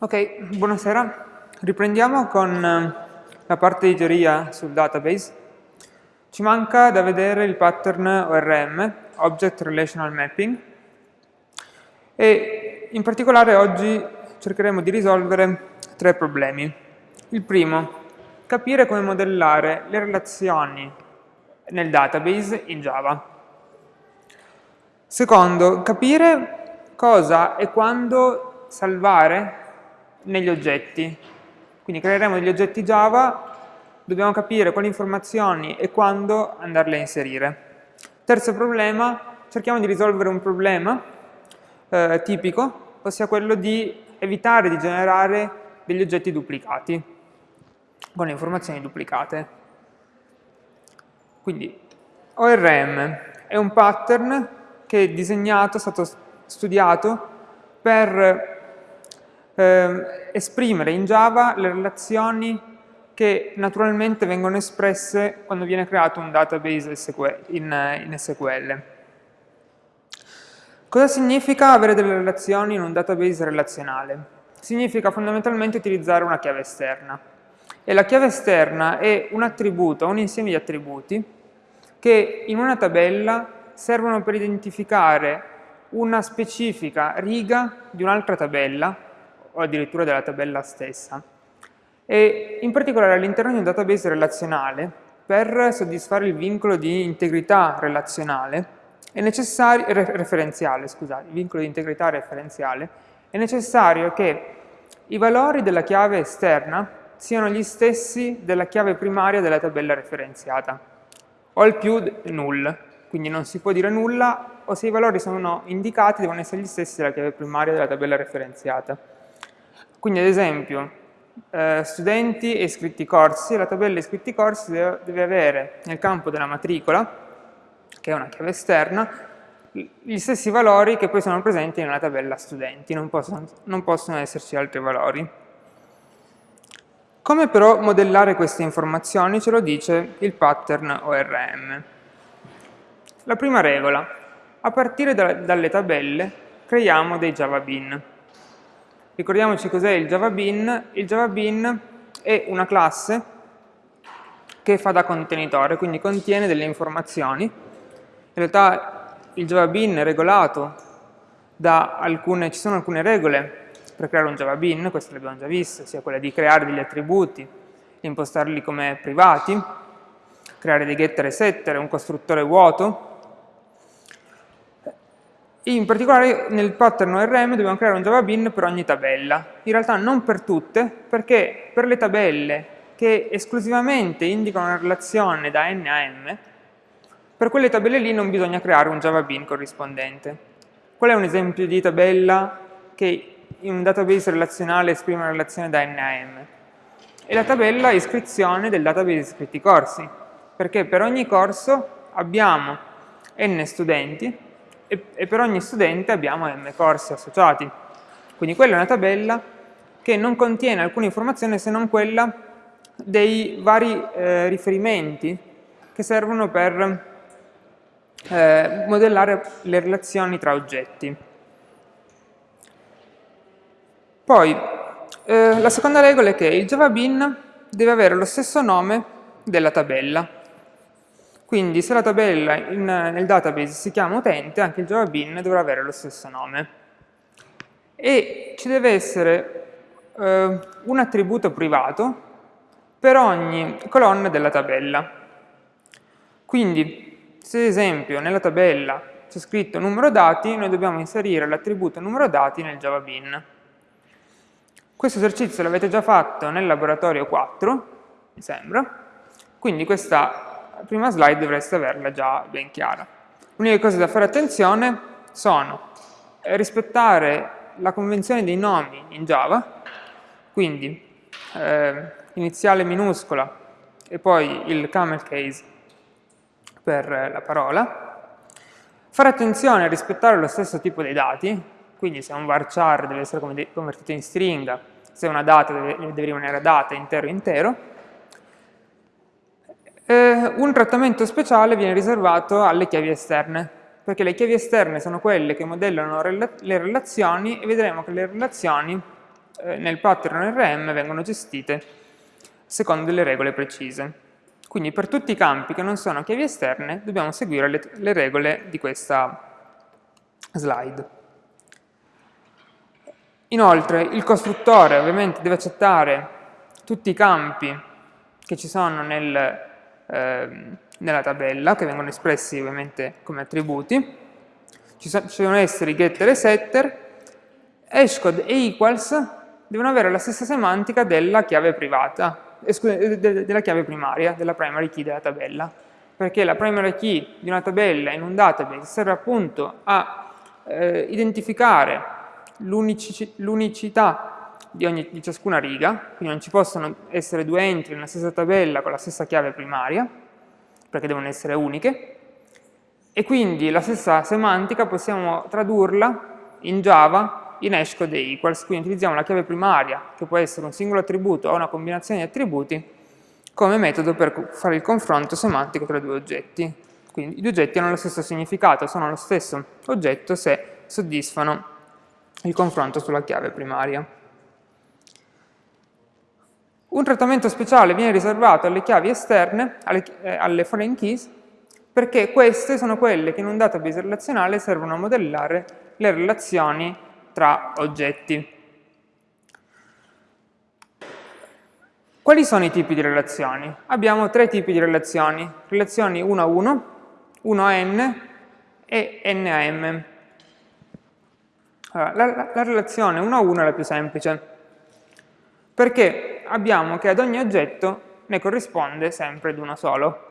Ok, buonasera. Riprendiamo con eh, la parte di teoria sul database. Ci manca da vedere il pattern ORM, Object Relational Mapping, e in particolare oggi cercheremo di risolvere tre problemi. Il primo, capire come modellare le relazioni nel database in Java. Secondo, capire cosa e quando salvare negli oggetti. Quindi creeremo degli oggetti Java, dobbiamo capire quali informazioni e quando andarle a inserire. Terzo problema, cerchiamo di risolvere un problema eh, tipico, ossia quello di evitare di generare degli oggetti duplicati, con le informazioni duplicate. Quindi ORM è un pattern che è disegnato, è stato studiato per eh, esprimere in Java le relazioni che naturalmente vengono espresse quando viene creato un database in, in SQL. Cosa significa avere delle relazioni in un database relazionale? Significa fondamentalmente utilizzare una chiave esterna. E la chiave esterna è un attributo, un insieme di attributi che in una tabella servono per identificare una specifica riga di un'altra tabella o addirittura della tabella stessa. E in particolare all'interno di un database relazionale, per soddisfare il vincolo di integrità relazionale, è necessario, referenziale, scusate, vincolo di integrità referenziale, è necessario che i valori della chiave esterna siano gli stessi della chiave primaria della tabella referenziata, o al più null, quindi non si può dire nulla, o se i valori sono indicati devono essere gli stessi della chiave primaria della tabella referenziata. Quindi ad esempio, eh, studenti e iscritti corsi, la tabella iscritti corsi deve, deve avere nel campo della matricola, che è una chiave esterna, gli stessi valori che poi sono presenti nella tabella studenti, non possono, non possono esserci altri valori. Come però modellare queste informazioni ce lo dice il pattern ORM. La prima regola, a partire da, dalle tabelle creiamo dei Java Bean. Ricordiamoci cos'è il Java Bean. Il Java Bean è una classe che fa da contenitore, quindi contiene delle informazioni. In realtà il Java Bean è regolato da alcune, ci sono alcune regole per creare un Java Bean, queste le abbiamo già viste, sia quella di creare degli attributi, impostarli come privati, creare dei getter e setter, un costruttore vuoto, in particolare nel pattern ORM dobbiamo creare un Java Bean per ogni tabella. In realtà non per tutte, perché per le tabelle che esclusivamente indicano una relazione da n a m, per quelle tabelle lì non bisogna creare un Java Bean corrispondente. Qual è un esempio di tabella che in un database relazionale esprime una relazione da n a m? È la tabella iscrizione del database iscritti corsi, perché per ogni corso abbiamo n studenti e, e per ogni studente abbiamo m corsi associati. Quindi quella è una tabella che non contiene alcuna informazione se non quella dei vari eh, riferimenti che servono per eh, modellare le relazioni tra oggetti. Poi, eh, la seconda regola è che il Java deve avere lo stesso nome della tabella. Quindi se la tabella in, nel database si chiama utente, anche il Java Bean dovrà avere lo stesso nome. E ci deve essere eh, un attributo privato per ogni colonna della tabella. Quindi, se ad esempio nella tabella c'è scritto numero dati, noi dobbiamo inserire l'attributo numero dati nel Java Bean. Questo esercizio l'avete già fatto nel laboratorio 4, mi sembra, quindi questa prima slide dovreste averla già ben chiara. L'unica cosa da fare attenzione sono eh, rispettare la convenzione dei nomi in Java, quindi eh, iniziale minuscola e poi il camel case per la parola, fare attenzione a rispettare lo stesso tipo dei dati, quindi se un varchar deve essere convertito in stringa, se una data deve, deve rimanere data intero intero, eh, un trattamento speciale viene riservato alle chiavi esterne, perché le chiavi esterne sono quelle che modellano rela le relazioni e vedremo che le relazioni eh, nel pattern RM vengono gestite secondo delle regole precise. Quindi per tutti i campi che non sono chiavi esterne dobbiamo seguire le, le regole di questa slide. Inoltre il costruttore ovviamente deve accettare tutti i campi che ci sono nel, eh, nella tabella, che vengono espressi ovviamente come attributi. Ci, so, ci devono essere i getter e setter, hashcode e equals devono avere la stessa semantica della chiave privata, eh, della chiave primaria, della primary key della tabella, perché la primary key di una tabella in un database serve appunto a eh, identificare l'unicità di, di ciascuna riga, quindi non ci possono essere due entry nella stessa tabella con la stessa chiave primaria, perché devono essere uniche, e quindi la stessa semantica possiamo tradurla in Java in hashcode equals, quindi utilizziamo la chiave primaria, che può essere un singolo attributo o una combinazione di attributi, come metodo per fare il confronto semantico tra due oggetti. Quindi i due oggetti hanno lo stesso significato, sono lo stesso oggetto se soddisfano il confronto sulla chiave primaria. Un trattamento speciale viene riservato alle chiavi esterne, alle, eh, alle foreign keys, perché queste sono quelle che in un database relazionale servono a modellare le relazioni tra oggetti. Quali sono i tipi di relazioni? Abbiamo tre tipi di relazioni, relazioni 1 a 1, 1 a n e n a m. Allora, la, la, relazione 1 a 1 è la più semplice, perché abbiamo che ad ogni oggetto ne corrisponde sempre ad uno solo.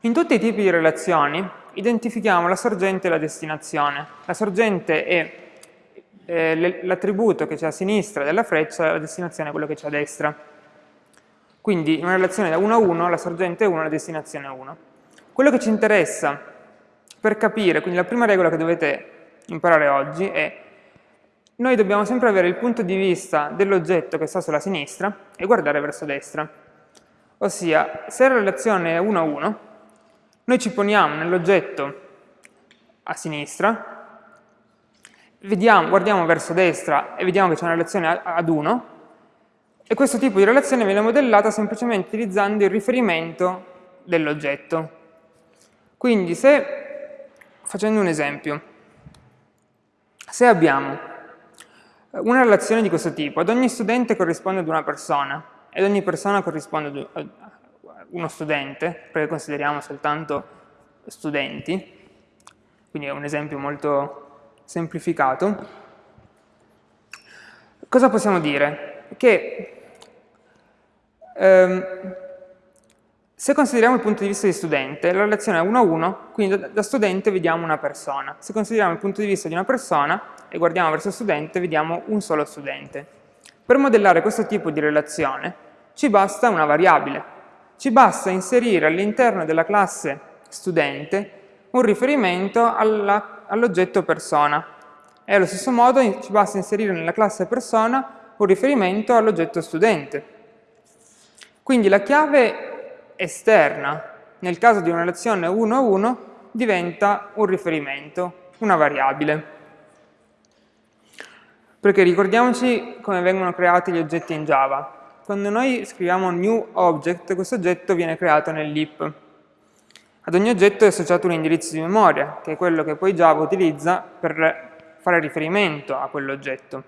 In tutti i tipi di relazioni identifichiamo la sorgente e la destinazione. La sorgente è eh, l'attributo che c'è a sinistra della freccia, la destinazione è quello che c'è a destra. Quindi in una relazione da 1 a 1 la sorgente è 1, la destinazione è 1. Quello che ci interessa per capire, quindi la prima regola che dovete imparare oggi è noi dobbiamo sempre avere il punto di vista dell'oggetto che sta sulla sinistra e guardare verso destra. Ossia, se la relazione è 1 a 1, noi ci poniamo nell'oggetto a sinistra, vediamo, guardiamo verso destra e vediamo che c'è una relazione ad 1, e questo tipo di relazione viene modellata semplicemente utilizzando il riferimento dell'oggetto. Quindi se, facendo un esempio, se abbiamo una relazione di questo tipo, ad ogni studente corrisponde ad una persona, ed ogni persona corrisponde ad uno studente, perché consideriamo soltanto studenti, quindi è un esempio molto semplificato, cosa possiamo dire? Che ehm, se consideriamo il punto di vista di studente, la relazione è 1 a 1, quindi da, studente vediamo una persona. Se consideriamo il punto di vista di una persona e guardiamo verso studente, vediamo un solo studente. Per modellare questo tipo di relazione ci basta una variabile. Ci basta inserire all'interno della classe studente un riferimento all'oggetto all persona. E allo stesso modo ci basta inserire nella classe persona un riferimento all'oggetto studente. Quindi la chiave esterna, nel caso di una relazione 1 a 1, diventa un riferimento, una variabile. Perché ricordiamoci come vengono creati gli oggetti in Java. Quando noi scriviamo new object, questo oggetto viene creato nell'heap. Ad ogni oggetto è associato un indirizzo di memoria, che è quello che poi Java utilizza per fare riferimento a quell'oggetto.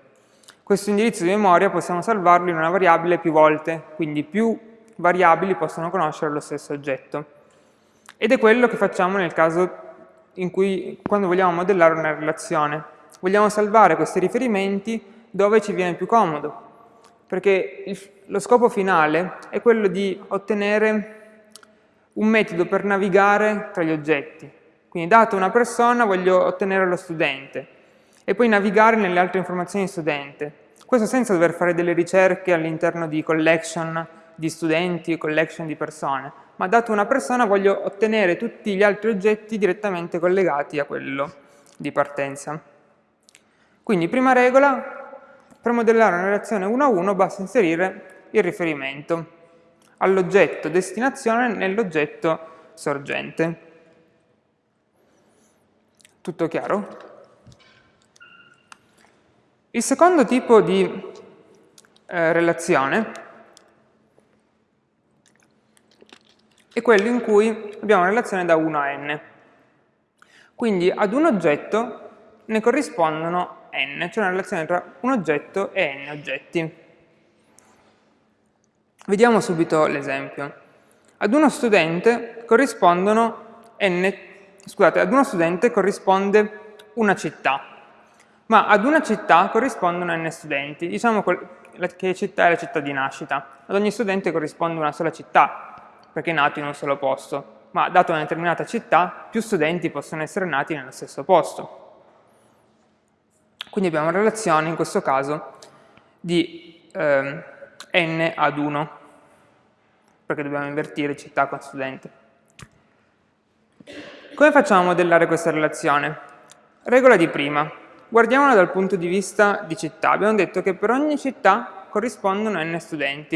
Questo indirizzo di memoria possiamo salvarlo in una variabile più volte, quindi più variabili possono conoscere lo stesso oggetto. Ed è quello che facciamo nel caso in cui, quando vogliamo modellare una relazione. Vogliamo salvare questi riferimenti dove ci viene più comodo, perché il, lo scopo finale è quello di ottenere un metodo per navigare tra gli oggetti. Quindi data una persona voglio ottenere lo studente e poi navigare nelle altre informazioni di studente. Questo senza dover fare delle ricerche all'interno di collection di studenti, collection di persone, ma dato una persona voglio ottenere tutti gli altri oggetti direttamente collegati a quello di partenza. Quindi prima regola, per modellare una relazione 1 a 1 basta inserire il riferimento all'oggetto destinazione nell'oggetto sorgente. Tutto chiaro? Il secondo tipo di eh, relazione è quello in cui abbiamo una relazione da 1 a n. Quindi ad un oggetto ne corrispondono n, cioè una relazione tra un oggetto e n oggetti. Vediamo subito l'esempio. Ad uno studente corrispondono n, scusate, ad uno studente corrisponde una città, ma ad una città corrispondono n studenti. Diciamo che città è la città di nascita. Ad ogni studente corrisponde una sola città, perché è nato in un solo posto, ma dato una determinata città, più studenti possono essere nati nello stesso posto. Quindi abbiamo una relazione, in questo caso, di eh, n ad 1, perché dobbiamo invertire città con studente. Come facciamo a modellare questa relazione? Regola di prima. Guardiamola dal punto di vista di città. Abbiamo detto che per ogni città corrispondono n studenti.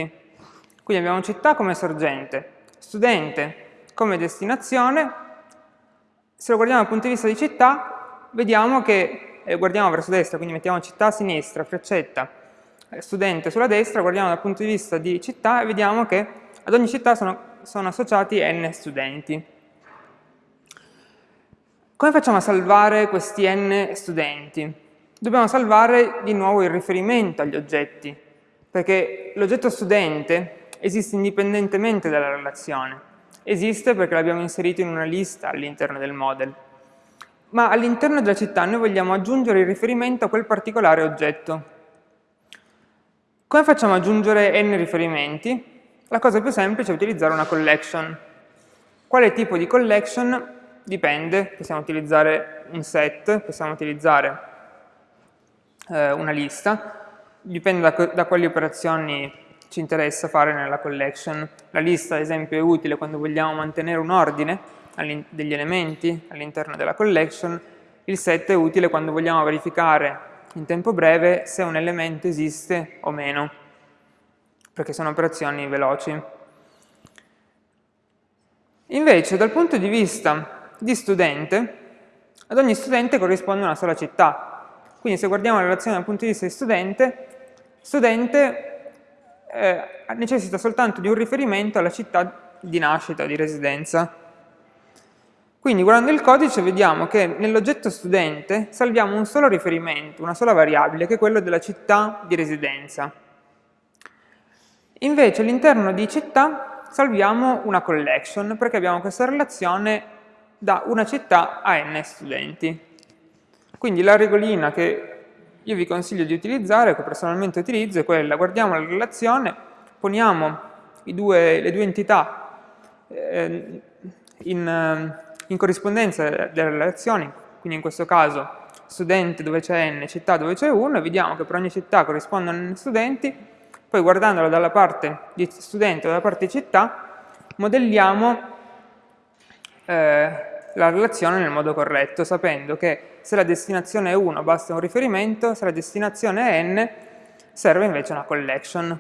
Quindi abbiamo città come sorgente, studente come destinazione, se lo guardiamo dal punto di vista di città, vediamo che, eh, guardiamo verso destra, quindi mettiamo città a sinistra, freccetta, eh, studente sulla destra, guardiamo dal punto di vista di città e vediamo che ad ogni città sono, sono associati n studenti. Come facciamo a salvare questi n studenti? Dobbiamo salvare di nuovo il riferimento agli oggetti, perché l'oggetto studente esiste indipendentemente dalla relazione. Esiste perché l'abbiamo inserito in una lista all'interno del model. Ma all'interno della città noi vogliamo aggiungere il riferimento a quel particolare oggetto. Come facciamo ad aggiungere n riferimenti? La cosa più semplice è utilizzare una collection. Quale tipo di collection? Dipende, possiamo utilizzare un set, possiamo utilizzare eh, una lista, dipende da, da quali operazioni ci interessa fare nella collection. La lista, ad esempio, è utile quando vogliamo mantenere un ordine degli elementi all'interno della collection. Il set è utile quando vogliamo verificare in tempo breve se un elemento esiste o meno, perché sono operazioni veloci. Invece, dal punto di vista di studente, ad ogni studente corrisponde una sola città. Quindi se guardiamo la relazione dal punto di vista di studente, studente eh, necessita soltanto di un riferimento alla città di nascita, di residenza. Quindi guardando il codice vediamo che nell'oggetto studente salviamo un solo riferimento, una sola variabile, che è quello della città di residenza. Invece all'interno di città salviamo una collection, perché abbiamo questa relazione da una città a n studenti. Quindi la regolina che io vi consiglio di utilizzare, che personalmente utilizzo, è quella, guardiamo la relazione, poniamo due, le due entità eh, in, eh, in, corrispondenza delle relazioni, quindi in questo caso studente dove c'è n, città dove c'è 1, e vediamo che per ogni città corrispondono n studenti, poi guardandolo dalla parte di studente o dalla parte di città, modelliamo eh, la relazione nel modo corretto, sapendo che se la destinazione è 1 basta un riferimento, se la destinazione è n serve invece una collection.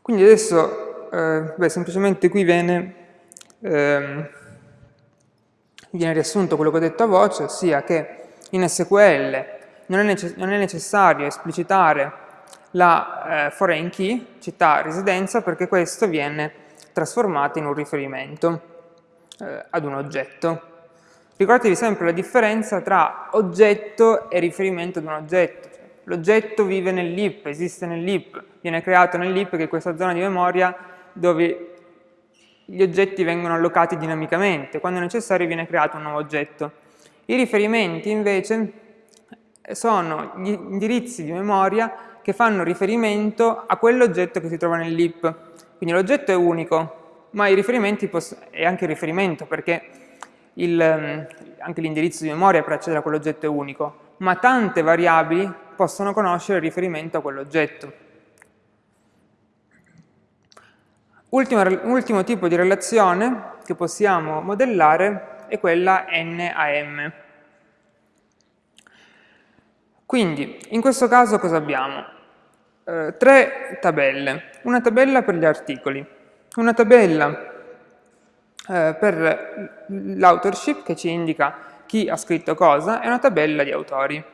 Quindi adesso, eh, beh, semplicemente qui viene, ehm, viene riassunto quello che ho detto a voce, ossia che in SQL non è, necess non è necessario esplicitare la eh, foreign key, città residenza, perché questo viene trasformate in un riferimento eh, ad un oggetto. Ricordatevi sempre la differenza tra oggetto e riferimento ad un oggetto. L'oggetto vive nell'IP, esiste nell'IP, viene creato nell'IP che è questa zona di memoria dove gli oggetti vengono allocati dinamicamente, quando necessario viene creato un nuovo oggetto. I riferimenti invece sono gli indirizzi di memoria che fanno riferimento a quell'oggetto che si trova nell'IP. Quindi l'oggetto è unico, ma i riferimenti è anche il riferimento perché il, ehm, anche l'indirizzo di memoria per accedere a quell'oggetto è unico, ma tante variabili possono conoscere il riferimento a quell'oggetto. Ultimo, ultimo tipo di relazione che possiamo modellare è quella n a m. Quindi, in questo caso cosa abbiamo? Eh, tre tabelle. Una tabella per gli articoli, una tabella eh, per l'authorship che ci indica chi ha scritto cosa e una tabella di autori.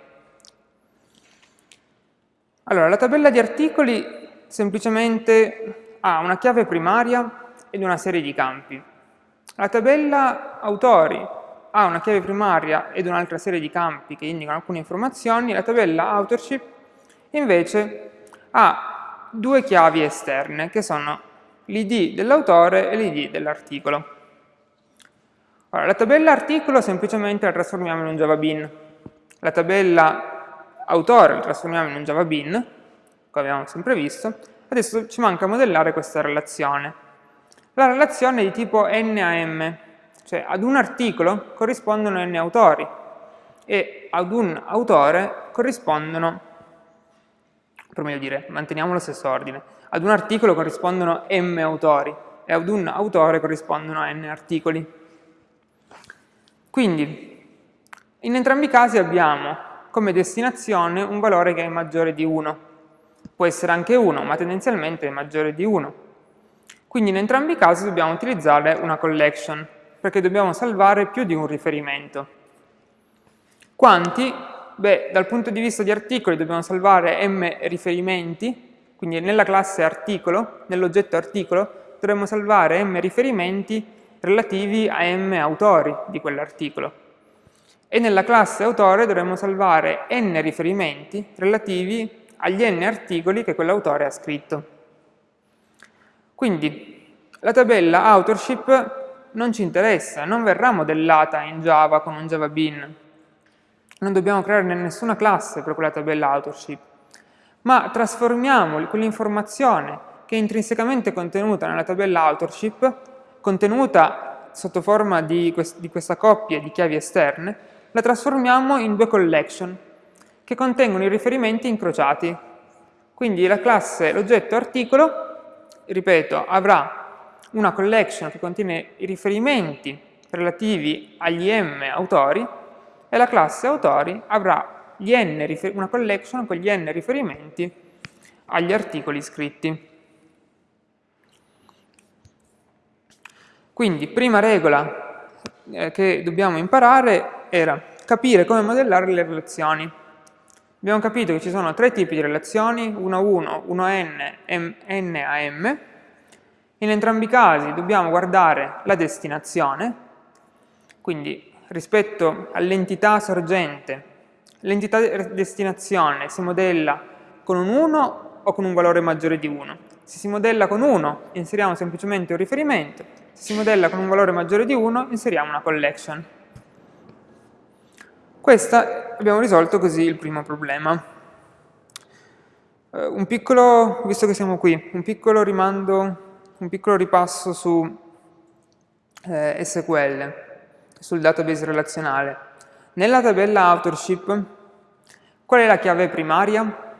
Allora, la tabella di articoli semplicemente ha una chiave primaria ed una serie di campi. La tabella autori ha una chiave primaria ed un'altra serie di campi che indicano alcune informazioni, la tabella authorship invece ha due chiavi esterne che sono l'id dell'autore e l'id dell'articolo. Allora, la tabella articolo semplicemente la trasformiamo in un Java Bean, la tabella autore la trasformiamo in un Java Bean, come abbiamo sempre visto, adesso ci manca modellare questa relazione. La relazione è di tipo NAM, cioè ad un articolo corrispondono n autori e ad un autore corrispondono, per meglio dire, manteniamo lo stesso ordine, ad un articolo corrispondono m autori e ad un autore corrispondono n articoli. Quindi, in entrambi i casi abbiamo come destinazione un valore che è maggiore di 1. Può essere anche 1, ma tendenzialmente è maggiore di 1. Quindi in entrambi i casi dobbiamo utilizzare una collection, perché dobbiamo salvare più di un riferimento. Quanti? Beh, dal punto di vista di articoli dobbiamo salvare m riferimenti, quindi nella classe articolo, nell'oggetto articolo, dovremmo salvare m riferimenti relativi a m autori di quell'articolo. E nella classe autore dovremmo salvare n riferimenti relativi agli n articoli che quell'autore ha scritto. Quindi la tabella authorship non ci interessa, non verrà modellata in Java con un Java Bean. Non dobbiamo creare nessuna classe per quella tabella authorship, ma trasformiamo quell'informazione che è intrinsecamente contenuta nella tabella authorship, contenuta sotto forma di, quest di questa coppia di chiavi esterne, la trasformiamo in due collection che contengono i riferimenti incrociati. Quindi la classe, l'oggetto articolo, ripeto, avrà una collection che contiene i riferimenti relativi agli m autori e la classe autori avrà una collection con gli n riferimenti agli articoli scritti. Quindi, prima regola eh, che dobbiamo imparare era capire come modellare le relazioni. Abbiamo capito che ci sono tre tipi di relazioni, 1 a 1, 1 a n, n a m, in entrambi i casi dobbiamo guardare la destinazione, quindi rispetto all'entità sorgente, l'entità destinazione si modella con un 1 o con un valore maggiore di 1. Se si modella con 1 inseriamo semplicemente un riferimento, se si modella con un valore maggiore di 1 inseriamo una collection. Questa abbiamo risolto così il primo problema. Uh, un piccolo, visto che siamo qui, un piccolo rimando un piccolo ripasso su eh, SQL, sul database relazionale. Nella tabella authorship, qual è la chiave primaria?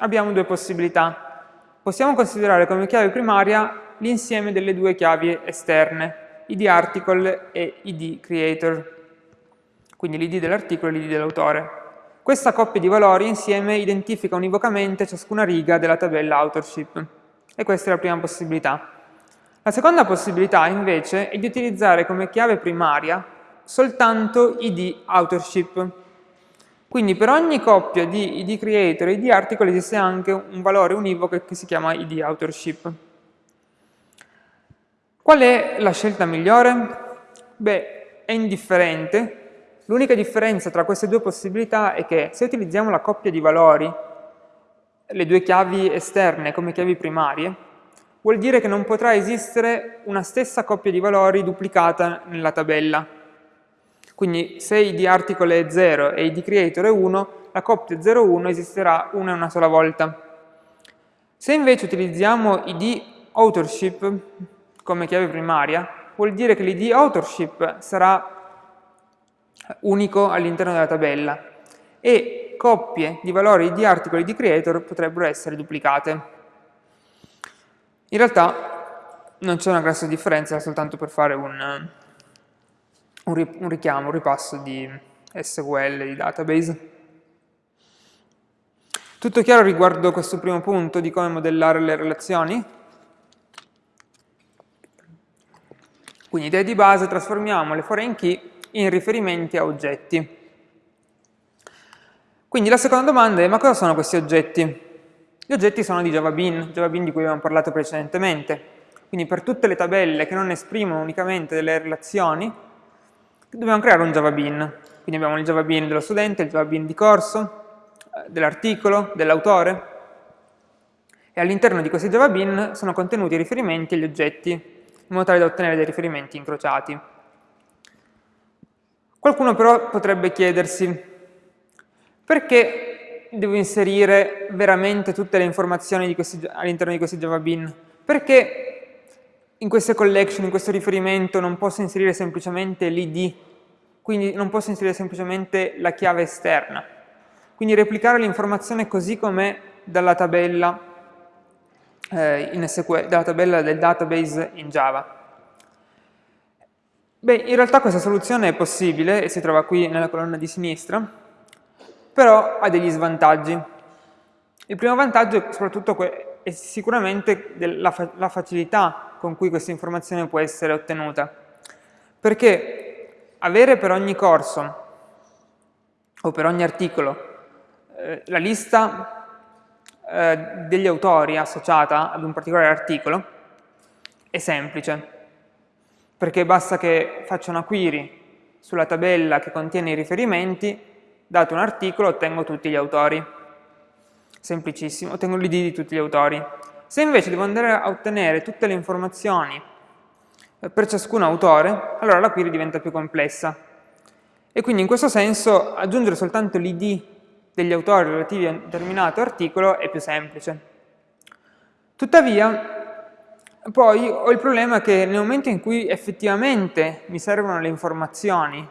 Abbiamo due possibilità. Possiamo considerare come chiave primaria l'insieme delle due chiavi esterne, id article e id creator, quindi l'id dell'articolo e l'id dell'autore. Questa coppia di valori insieme identifica univocamente ciascuna riga della tabella authorship. E questa è la prima possibilità. La seconda possibilità invece è di utilizzare come chiave primaria soltanto id authorship. Quindi per ogni coppia di id creator e id article esiste anche un valore univoco che si chiama id authorship. Qual è la scelta migliore? Beh, è indifferente. L'unica differenza tra queste due possibilità è che se utilizziamo la coppia di valori le due chiavi esterne come chiavi primarie, vuol dire che non potrà esistere una stessa coppia di valori duplicata nella tabella. Quindi se id article è 0 e id creator è 1, la coppia 0,1 esisterà una e una sola volta. Se invece utilizziamo id authorship come chiave primaria, vuol dire che l'id authorship sarà unico all'interno della tabella e coppie di valori di articoli di creator potrebbero essere duplicate. In realtà non c'è una grossa differenza, soltanto per fare un, un richiamo, un ripasso di SQL, di database. Tutto chiaro riguardo questo primo punto di come modellare le relazioni? Quindi idea di base, trasformiamo le foreign key in riferimenti a oggetti. Quindi la seconda domanda è ma cosa sono questi oggetti? Gli oggetti sono di JavaBean, JavaBean di cui abbiamo parlato precedentemente. Quindi per tutte le tabelle che non esprimono unicamente delle relazioni, dobbiamo creare un JavaBean. Quindi abbiamo il JavaBean dello studente, il JavaBean di corso, eh, dell'articolo, dell'autore, e all'interno di questi JavaBean sono contenuti i riferimenti agli oggetti, in modo tale da ottenere dei riferimenti incrociati. Qualcuno però potrebbe chiedersi perché devo inserire veramente tutte le informazioni all'interno di questi JavaBean? Perché in queste collection, in questo riferimento, non posso inserire semplicemente l'id, quindi non posso inserire semplicemente la chiave esterna. Quindi replicare l'informazione così com'è dalla tabella eh, SQL, dalla tabella del database in Java. Beh, in realtà questa soluzione è possibile e si trova qui nella colonna di sinistra, però ha degli svantaggi. Il primo vantaggio è soprattutto è sicuramente la, fa la facilità con cui questa informazione può essere ottenuta, perché avere per ogni corso o per ogni articolo eh, la lista eh, degli autori associata ad un particolare articolo è semplice, perché basta che faccia una query sulla tabella che contiene i riferimenti, dato un articolo ottengo tutti gli autori. Semplicissimo, ottengo l'id di tutti gli autori. Se invece devo andare a ottenere tutte le informazioni eh, per ciascun autore, allora la query diventa più complessa. E quindi in questo senso aggiungere soltanto l'id degli autori relativi a un determinato articolo è più semplice. Tuttavia, poi ho il problema che nel momento in cui effettivamente mi servono le informazioni,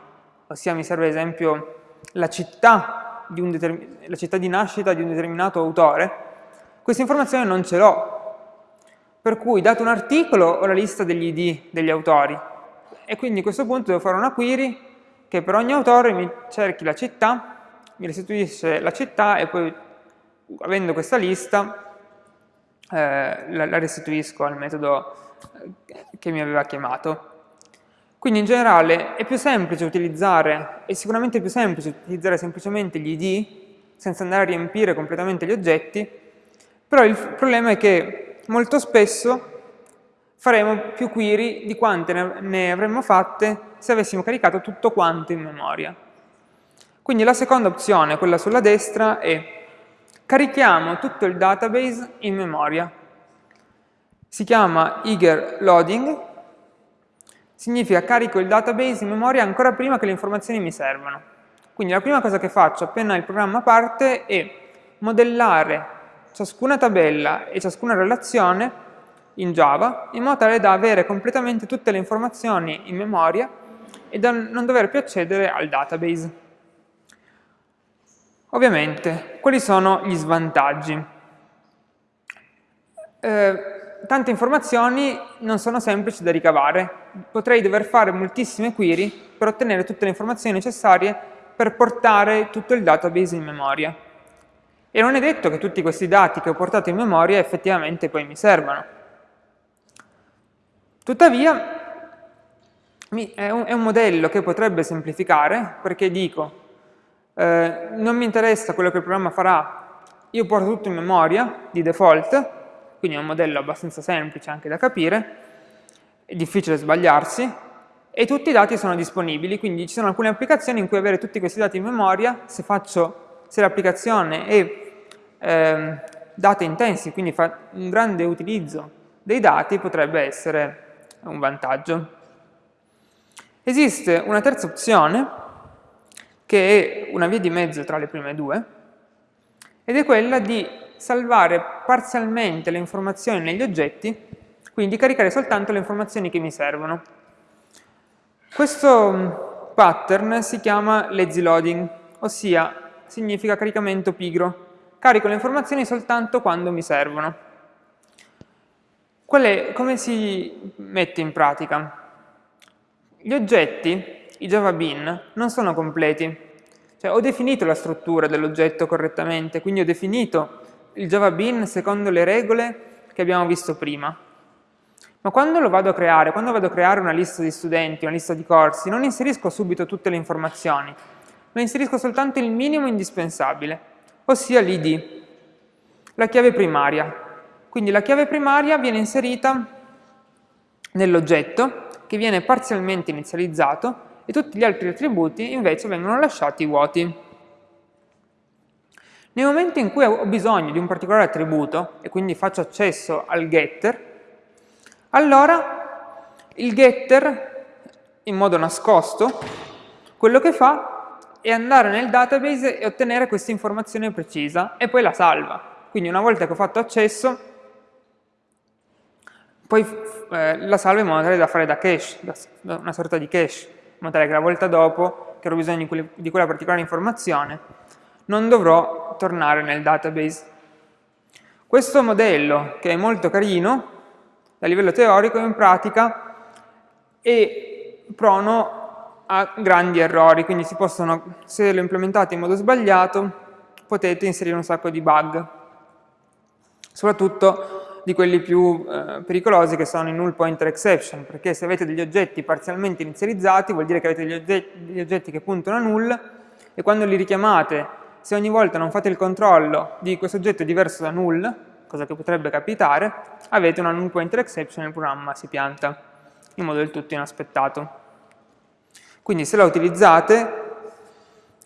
ossia mi serve ad esempio la città città di nascita di un determinato autore, questa informazione non ce l'ho. Per cui, dato un articolo, ho la lista degli ID degli autori. E quindi a questo punto devo fare una query che per ogni autore mi cerchi la città mi restituisce la città e poi avendo questa lista eh, la, la, restituisco al metodo eh, che mi aveva chiamato. Quindi in generale è più semplice utilizzare, è sicuramente più semplice utilizzare semplicemente gli id senza andare a riempire completamente gli oggetti, però il problema è che molto spesso faremo più query di quante ne avremmo fatte se avessimo caricato tutto quanto in memoria. Quindi la seconda opzione, quella sulla destra, è carichiamo tutto il database in memoria. Si chiama eager loading, significa carico il database in memoria ancora prima che le informazioni mi servano. Quindi la prima cosa che faccio appena il programma parte è modellare ciascuna tabella e ciascuna relazione in Java in modo tale da avere completamente tutte le informazioni in memoria e da non dover più accedere al database. Ovviamente, quali sono gli svantaggi? Eh, tante informazioni non sono semplici da ricavare. Potrei dover fare moltissime query per ottenere tutte le informazioni necessarie per portare tutto il database in memoria. E non è detto che tutti questi dati che ho portato in memoria effettivamente poi mi servano. Tuttavia, è un, modello che potrebbe semplificare perché dico eh, non mi interessa quello che il programma farà, io porto tutto in memoria di default, quindi è un modello abbastanza semplice anche da capire, è difficile sbagliarsi, e tutti i dati sono disponibili, quindi ci sono alcune applicazioni in cui avere tutti questi dati in memoria, se, se l'applicazione è eh, data intensi, quindi fa un grande utilizzo dei dati, potrebbe essere un vantaggio. Esiste una terza opzione, che è una via di mezzo tra le prime due, ed è quella di salvare parzialmente le informazioni negli oggetti, quindi caricare soltanto le informazioni che mi servono. Questo mm, pattern si chiama lazy loading, ossia significa caricamento pigro. Carico le informazioni soltanto quando mi servono. È, come si mette in pratica? Gli oggetti i Java Bean non sono completi. Cioè, ho definito la struttura dell'oggetto correttamente, quindi ho definito il Java Bean secondo le regole che abbiamo visto prima. Ma quando lo vado a creare, quando vado a creare una lista di studenti, una lista di corsi, non inserisco subito tutte le informazioni, ma inserisco soltanto il minimo indispensabile, ossia l'id, la chiave primaria. Quindi la chiave primaria viene inserita nell'oggetto, che viene parzialmente inizializzato, e tutti gli altri attributi invece vengono lasciati vuoti. Nel momento in cui ho bisogno di un particolare attributo e quindi faccio accesso al getter, allora il getter, in modo nascosto, quello che fa è andare nel database e ottenere questa informazione precisa e poi la salva. Quindi una volta che ho fatto accesso, poi eh, la salva in modo tale da fare da cache, da una sorta di cache, in modo tale che la volta dopo, che ho bisogno di, quelle, di quella particolare informazione, non dovrò tornare nel database. Questo modello, che è molto carino, a livello teorico, in pratica è prono a grandi errori, quindi si possono, se lo implementate in modo sbagliato, potete inserire un sacco di bug, soprattutto di quelli più eh, pericolosi che sono i null pointer exception, perché se avete degli oggetti parzialmente inizializzati vuol dire che avete degli oggetti, degli oggetti che puntano a null e quando li richiamate se ogni volta non fate il controllo di questo oggetto diverso da null, cosa che potrebbe capitare, avete una null pointer exception e il programma si pianta in modo del tutto inaspettato. Quindi se la utilizzate,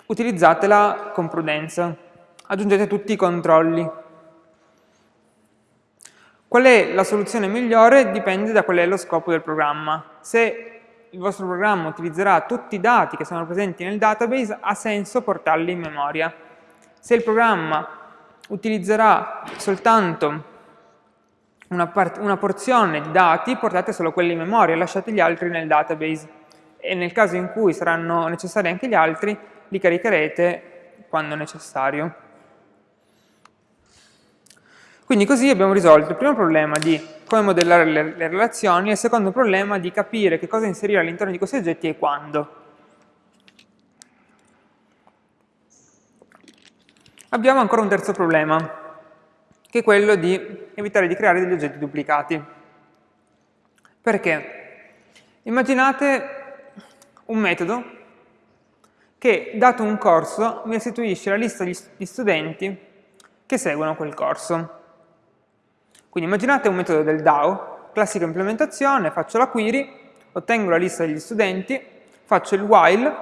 utilizzatela con prudenza, aggiungete tutti i controlli. Qual è la soluzione migliore? Dipende da qual è lo scopo del programma. Se il vostro programma utilizzerà tutti i dati che sono presenti nel database, ha senso portarli in memoria. Se il programma utilizzerà soltanto una, una, porzione di dati, portate solo quelli in memoria, lasciate gli altri nel database e nel caso in cui saranno necessari anche gli altri, li caricherete quando necessario. Quindi così abbiamo risolto il primo problema di come modellare le, le relazioni e il secondo problema di capire che cosa inserire all'interno di questi oggetti e quando. Abbiamo ancora un terzo problema, che è quello di evitare di creare degli oggetti duplicati. Perché? Immaginate un metodo che, dato un corso, mi restituisce la lista di studenti che seguono quel corso. Quindi immaginate un metodo del DAO, classica implementazione, faccio la query, ottengo la lista degli studenti, faccio il while,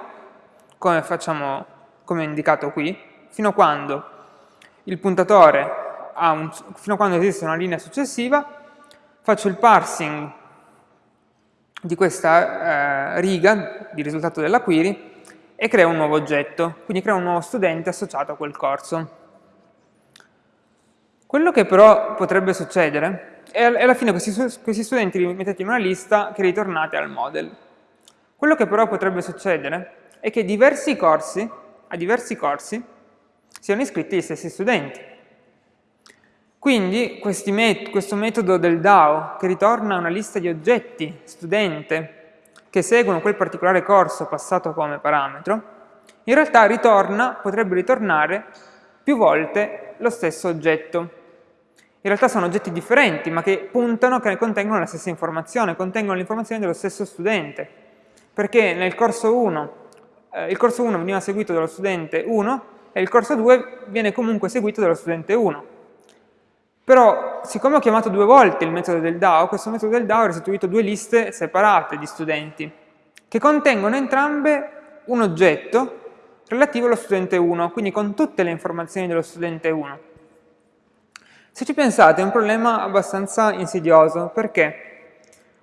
come, facciamo, come indicato qui, fino a quando il puntatore un, fino a quando esiste una linea successiva, faccio il parsing di questa eh, riga di risultato della query e creo un nuovo oggetto, quindi creo un nuovo studente associato a quel corso. Quello che però potrebbe succedere è alla fine questi, questi studenti li mettete in una lista che ritornate al model. Quello che però potrebbe succedere è che diversi corsi, a diversi corsi, siano iscritti gli stessi studenti. Quindi met questo metodo del DAO, che ritorna una lista di oggetti studente che seguono quel particolare corso passato come parametro, in realtà ritorna, potrebbe ritornare più volte lo stesso oggetto. In realtà sono oggetti differenti, ma che puntano, che contengono la stessa informazione, contengono l'informazione dello stesso studente. Perché nel corso 1, eh, il corso 1 veniva seguito dallo studente 1, e il corso 2 viene comunque seguito dallo studente 1. Però, siccome ho chiamato due volte il metodo del DAO, questo metodo del DAO ha restituito due liste separate di studenti, che contengono entrambe un oggetto relativo allo studente 1, quindi con tutte le informazioni dello studente 1. Se ci pensate è un problema abbastanza insidioso, perché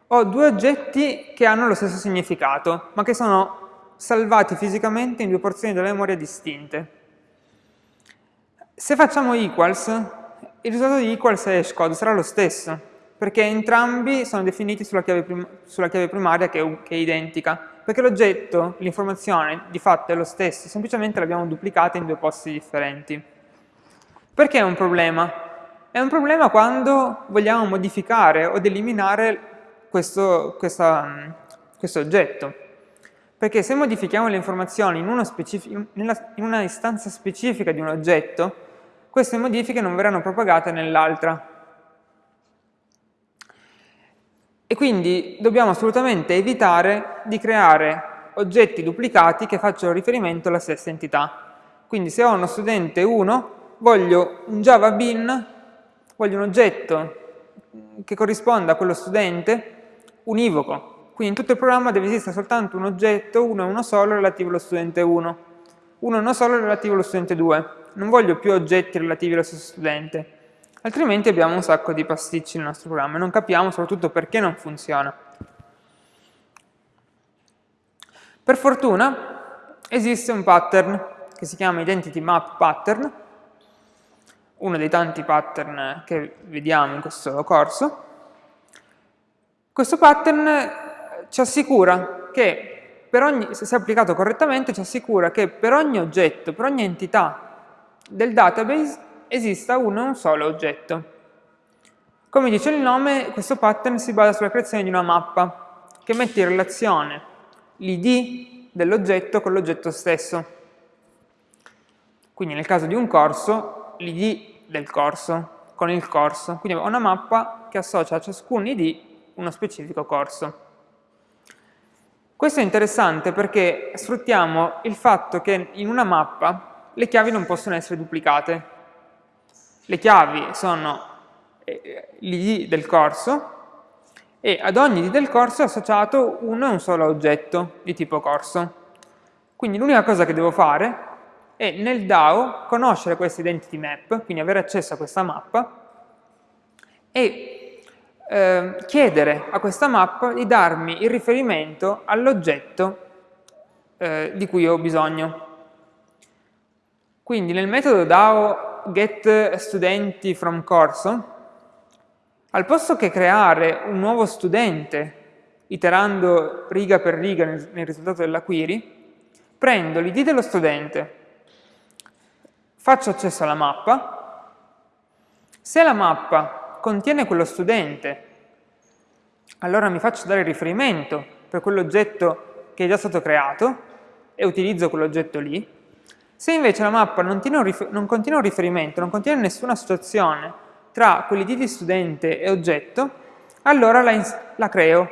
ho due oggetti che hanno lo stesso significato, ma che sono salvati fisicamente in due porzioni della memoria distinte. Se facciamo equals, il risultato di equals e hashcode sarà lo stesso, perché entrambi sono definiti sulla chiave, prim sulla chiave primaria che è, che è identica, perché l'oggetto, l'informazione, di fatto è lo stesso, semplicemente l'abbiamo duplicata in due posti differenti. Perché è un problema? È un problema quando vogliamo modificare o eliminare questo, questa, questo oggetto. Perché se modifichiamo le informazioni in, nella, in una istanza specifica di un oggetto, queste modifiche non verranno propagate nell'altra. e quindi dobbiamo assolutamente evitare di creare oggetti duplicati che facciano riferimento alla stessa entità. Quindi se ho uno studente 1, voglio un Java bin, voglio un oggetto che corrisponda a quello studente univoco. Quindi in tutto il programma deve esistere soltanto un oggetto, uno e uno solo, relativo allo studente 1, uno e uno solo relativo allo studente 2. Non voglio più oggetti relativi allo stesso studente, altrimenti abbiamo un sacco di pasticci nel nostro programma e non capiamo soprattutto perché non funziona. Per fortuna esiste un pattern che si chiama Identity Map Pattern, uno dei tanti pattern che vediamo in questo corso. Questo pattern ci assicura che, ogni, se applicato correttamente, ci assicura che per ogni oggetto, per ogni entità del database esista uno e un solo oggetto. Come dice il nome, questo pattern si basa sulla creazione di una mappa che mette in relazione l'id dell'oggetto con l'oggetto stesso. Quindi nel caso di un corso, l'id del corso con il corso. Quindi ho una mappa che associa a ciascun id uno specifico corso. Questo è interessante perché sfruttiamo il fatto che in una mappa le chiavi non possono essere duplicate. Le chiavi sono eh, l'id del corso e ad ogni id del corso è associato uno e un solo oggetto di tipo corso. Quindi l'unica cosa che devo fare è nel DAO conoscere questa identity map, quindi avere accesso a questa mappa e eh, chiedere a questa mappa di darmi il riferimento all'oggetto eh, di cui ho bisogno. Quindi nel metodo DAO get studenti from corso al posto che creare un nuovo studente iterando riga per riga nel risultato della query, prendo l'id dello studente, faccio accesso alla mappa, se la mappa contiene quello studente, allora mi faccio dare riferimento per quell'oggetto che è già stato creato e utilizzo quell'oggetto lì. Se invece la mappa non, non contiene un riferimento, non contiene nessuna associazione tra quell'id di studente e oggetto, allora la, la creo.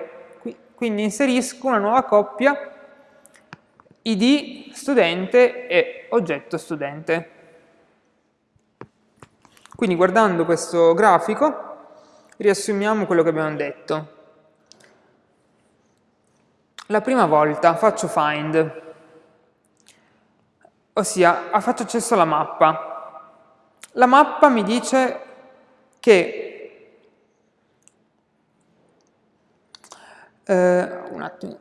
Quindi inserisco una nuova coppia id studente e oggetto studente. Quindi guardando questo grafico riassumiamo quello che abbiamo detto. La prima volta faccio find, ossia faccio accesso alla mappa. La mappa mi dice che eh, un attimo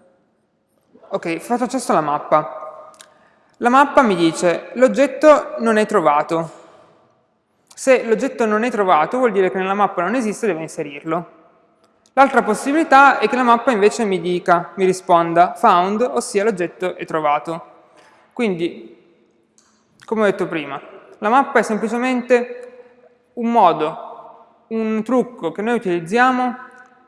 ok, faccio accesso alla mappa la mappa mi dice l'oggetto non è trovato se l'oggetto non è trovato vuol dire che nella mappa non esiste devo inserirlo L'altra possibilità è che la mappa invece mi dica, mi risponda found, ossia l'oggetto è trovato. Quindi, come ho detto prima, la mappa è semplicemente un modo un trucco che noi utilizziamo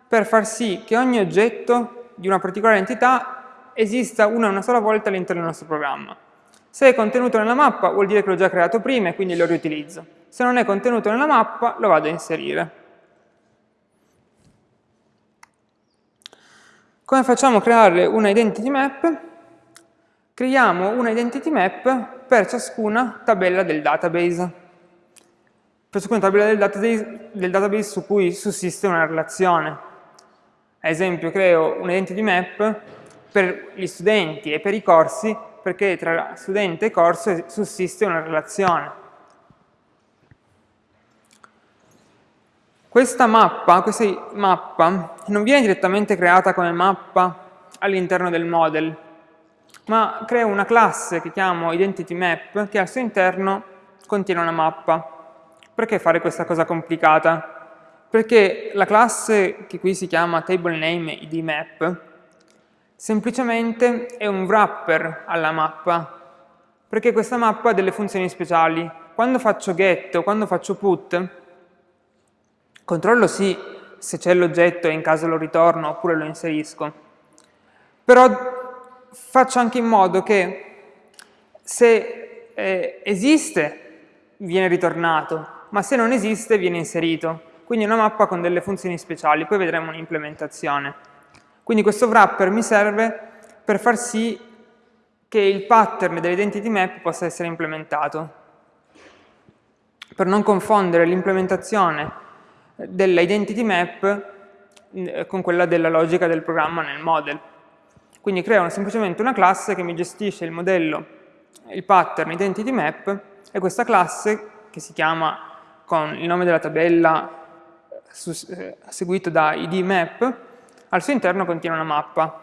per far sì che ogni oggetto di una particolare entità esista una e una sola volta all'interno del nostro programma. Se è contenuto nella mappa vuol dire che l'ho già creato prima e quindi lo riutilizzo. Se non è contenuto nella mappa lo vado a inserire. Come facciamo a creare una identity map? Creiamo una identity map per ciascuna tabella del database per ciascuna tabella del database, del database su cui sussiste una relazione. Ad esempio creo un identity map per gli studenti e per i corsi perché tra studente e corso sussiste una relazione. Questa mappa, questa mappa non viene direttamente creata come mappa all'interno del model, ma creo una classe che chiamo IdentityMap che al suo interno contiene una mappa. Perché fare questa cosa complicata? Perché la classe che qui si chiama TableNameIdMap semplicemente è un wrapper alla mappa, perché questa mappa ha delle funzioni speciali. Quando faccio get o quando faccio put, controllo sì se c'è l'oggetto e in caso lo ritorno oppure lo inserisco, però faccio anche in modo che se eh, esiste viene ritornato, ma se non esiste viene inserito. quindi una mappa con delle funzioni speciali, poi vedremo un'implementazione. Quindi questo wrapper mi serve per far sì che il pattern dell'identity map possa essere implementato, per non confondere l'implementazione dell'identity map eh, con quella della logica del programma nel model. Quindi creo semplicemente una classe che mi gestisce il modello, il pattern identity map e questa classe che si chiama con il nome della tabella eh, seguito da id map, al suo interno contiene una mappa.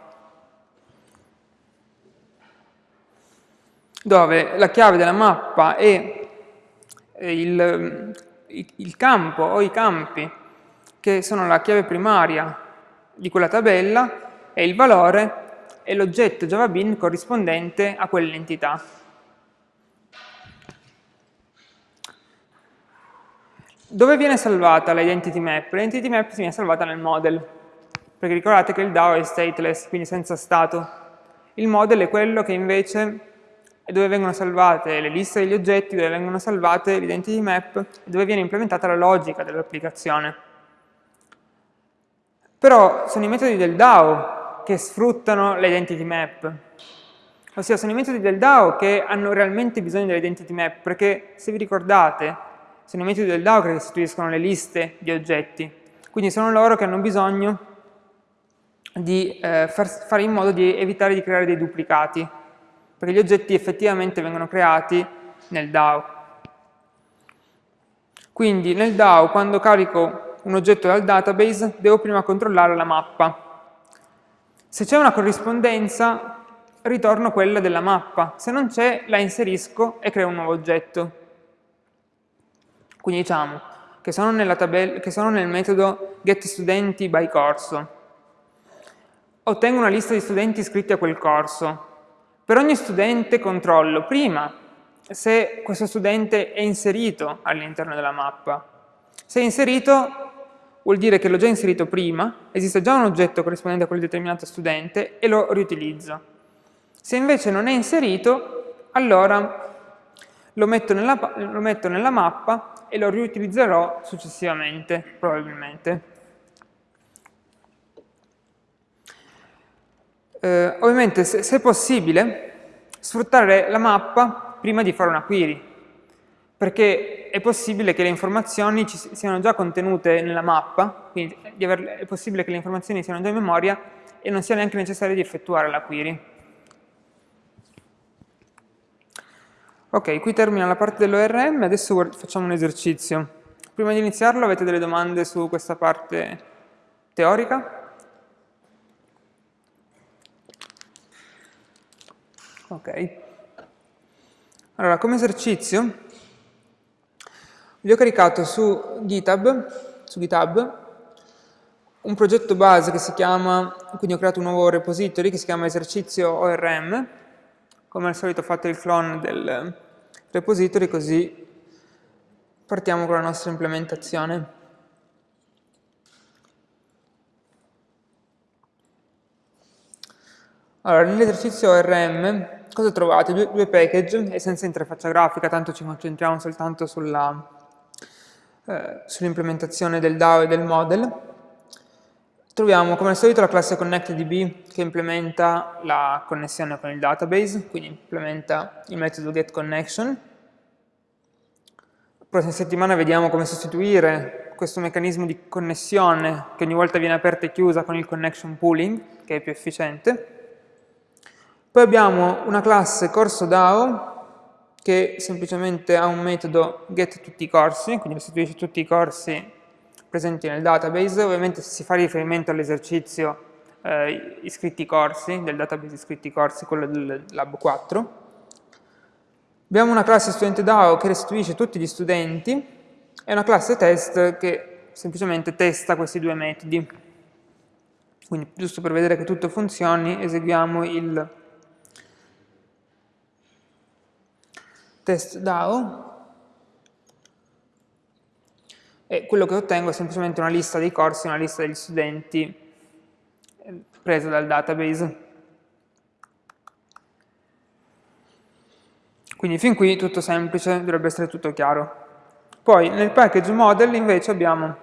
Dove la chiave della mappa è il, il campo o i campi che sono la chiave primaria di quella tabella e il valore è l'oggetto JavaBean corrispondente a quell'entità. Dove viene salvata l'identity map? L'identity map viene salvata nel model, perché ricordate che il DAO è stateless, quindi senza stato. Il model è quello che invece è dove vengono salvate le liste degli oggetti, dove vengono salvate l'identity map e dove viene implementata la logica dell'applicazione. Però sono i metodi del DAO che sfruttano l'identity map. Ossia, sono i metodi del DAO che hanno realmente bisogno dell'identity map, perché se vi ricordate, sono i metodi del DAO che restituiscono le liste di oggetti. Quindi sono loro che hanno bisogno di eh, far, fare in modo di evitare di creare dei duplicati, perché gli oggetti effettivamente vengono creati nel DAO. Quindi nel DAO, quando carico un oggetto dal database, devo prima controllare la mappa. Se c'è una corrispondenza, ritorno quella della mappa. Se non c'è, la inserisco e creo un nuovo oggetto. Quindi diciamo che sono, che sono nel metodo getStudenti by corso. Ottengo una lista di studenti iscritti a quel corso. Per ogni studente controllo prima se questo studente è inserito all'interno della mappa. Se è inserito, vuol dire che l'ho già inserito prima, esiste già un oggetto corrispondente a quel determinato studente e lo riutilizzo. Se invece non è inserito, allora lo metto nella, lo metto nella mappa e lo riutilizzerò successivamente, probabilmente. Eh, ovviamente, se, se possibile, sfruttare la mappa prima di fare una query perché è possibile che le informazioni siano già contenute nella mappa, quindi è possibile che le informazioni siano già in memoria e non sia neanche necessario di effettuare la query. Ok, qui termina la parte dell'ORM, adesso facciamo un esercizio. Prima di iniziarlo avete delle domande su questa parte teorica? Ok. Allora, come esercizio vi ho caricato su GitHub, su GitHub un progetto base che si chiama, quindi ho creato un nuovo repository che si chiama esercizio ORM, come al solito fatto il clone del repository così partiamo con la nostra implementazione. Allora, nell'esercizio ORM cosa trovate? Due, due package e senza interfaccia grafica, tanto ci concentriamo soltanto sulla eh, sull'implementazione del DAO e del model. Troviamo come al solito la classe ConnectDB che implementa la connessione con il database, quindi implementa il metodo getConnection. La prossima settimana vediamo come sostituire questo meccanismo di connessione che ogni volta viene aperta e chiusa con il connection pooling, che è più efficiente. Poi abbiamo una classe corso DAO che semplicemente ha un metodo get tutti i corsi, quindi restituisce tutti i corsi presenti nel database, ovviamente si fa riferimento all'esercizio eh, iscritti corsi, del database iscritti corsi, quello del lab 4. Abbiamo una classe studente DAO che restituisce tutti gli studenti e una classe test che semplicemente testa questi due metodi. Quindi giusto per vedere che tutto funzioni eseguiamo il test DAO e quello che ottengo è semplicemente una lista dei corsi, una lista degli studenti eh, presa dal database. Quindi fin qui tutto semplice, dovrebbe essere tutto chiaro. Poi nel package model invece abbiamo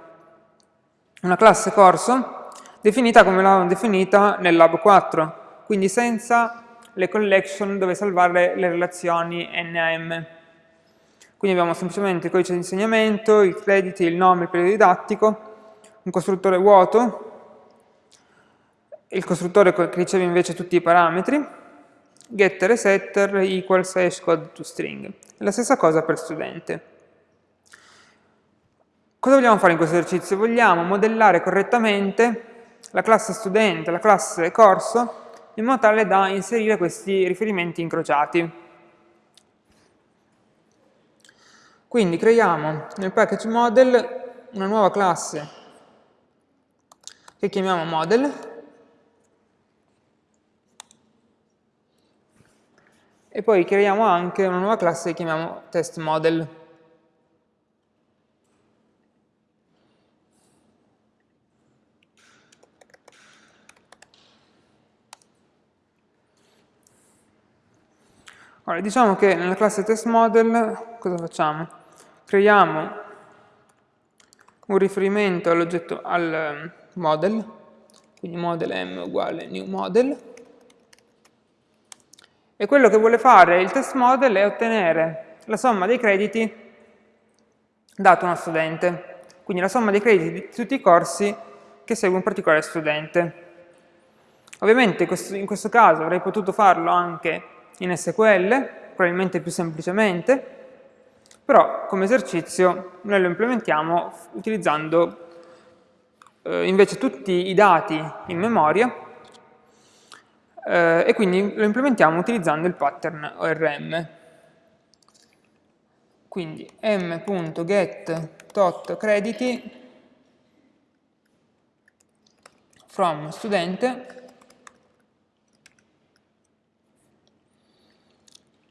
una classe corso definita come l'avevamo definita nel lab 4, quindi senza le collection dove salvare le relazioni NAM. Quindi abbiamo semplicemente il codice di insegnamento, i crediti, il nome, il periodo didattico, un costruttore vuoto, il costruttore che riceve invece tutti i parametri, getter e setter equals hashcode to string. La stessa cosa per studente. Cosa vogliamo fare in questo esercizio? Vogliamo modellare correttamente la classe studente, la classe corso, in modo tale da inserire questi riferimenti incrociati. Quindi creiamo nel package model una nuova classe che chiamiamo model e poi creiamo anche una nuova classe che chiamiamo test model. Ora, diciamo che nella classe testModel cosa facciamo? Creiamo un riferimento all'oggetto al ehm, model, quindi model m uguale new model, e quello che vuole fare il test model è ottenere la somma dei crediti dato a uno studente, quindi la somma dei crediti di tutti i corsi che segue un particolare studente. Ovviamente in questo caso avrei potuto farlo anche in SQL, probabilmente più semplicemente, però come esercizio noi lo implementiamo utilizzando eh, invece tutti i dati in memoria eh, e quindi lo implementiamo utilizzando il pattern ORM. Quindi m.get tot crediti from studente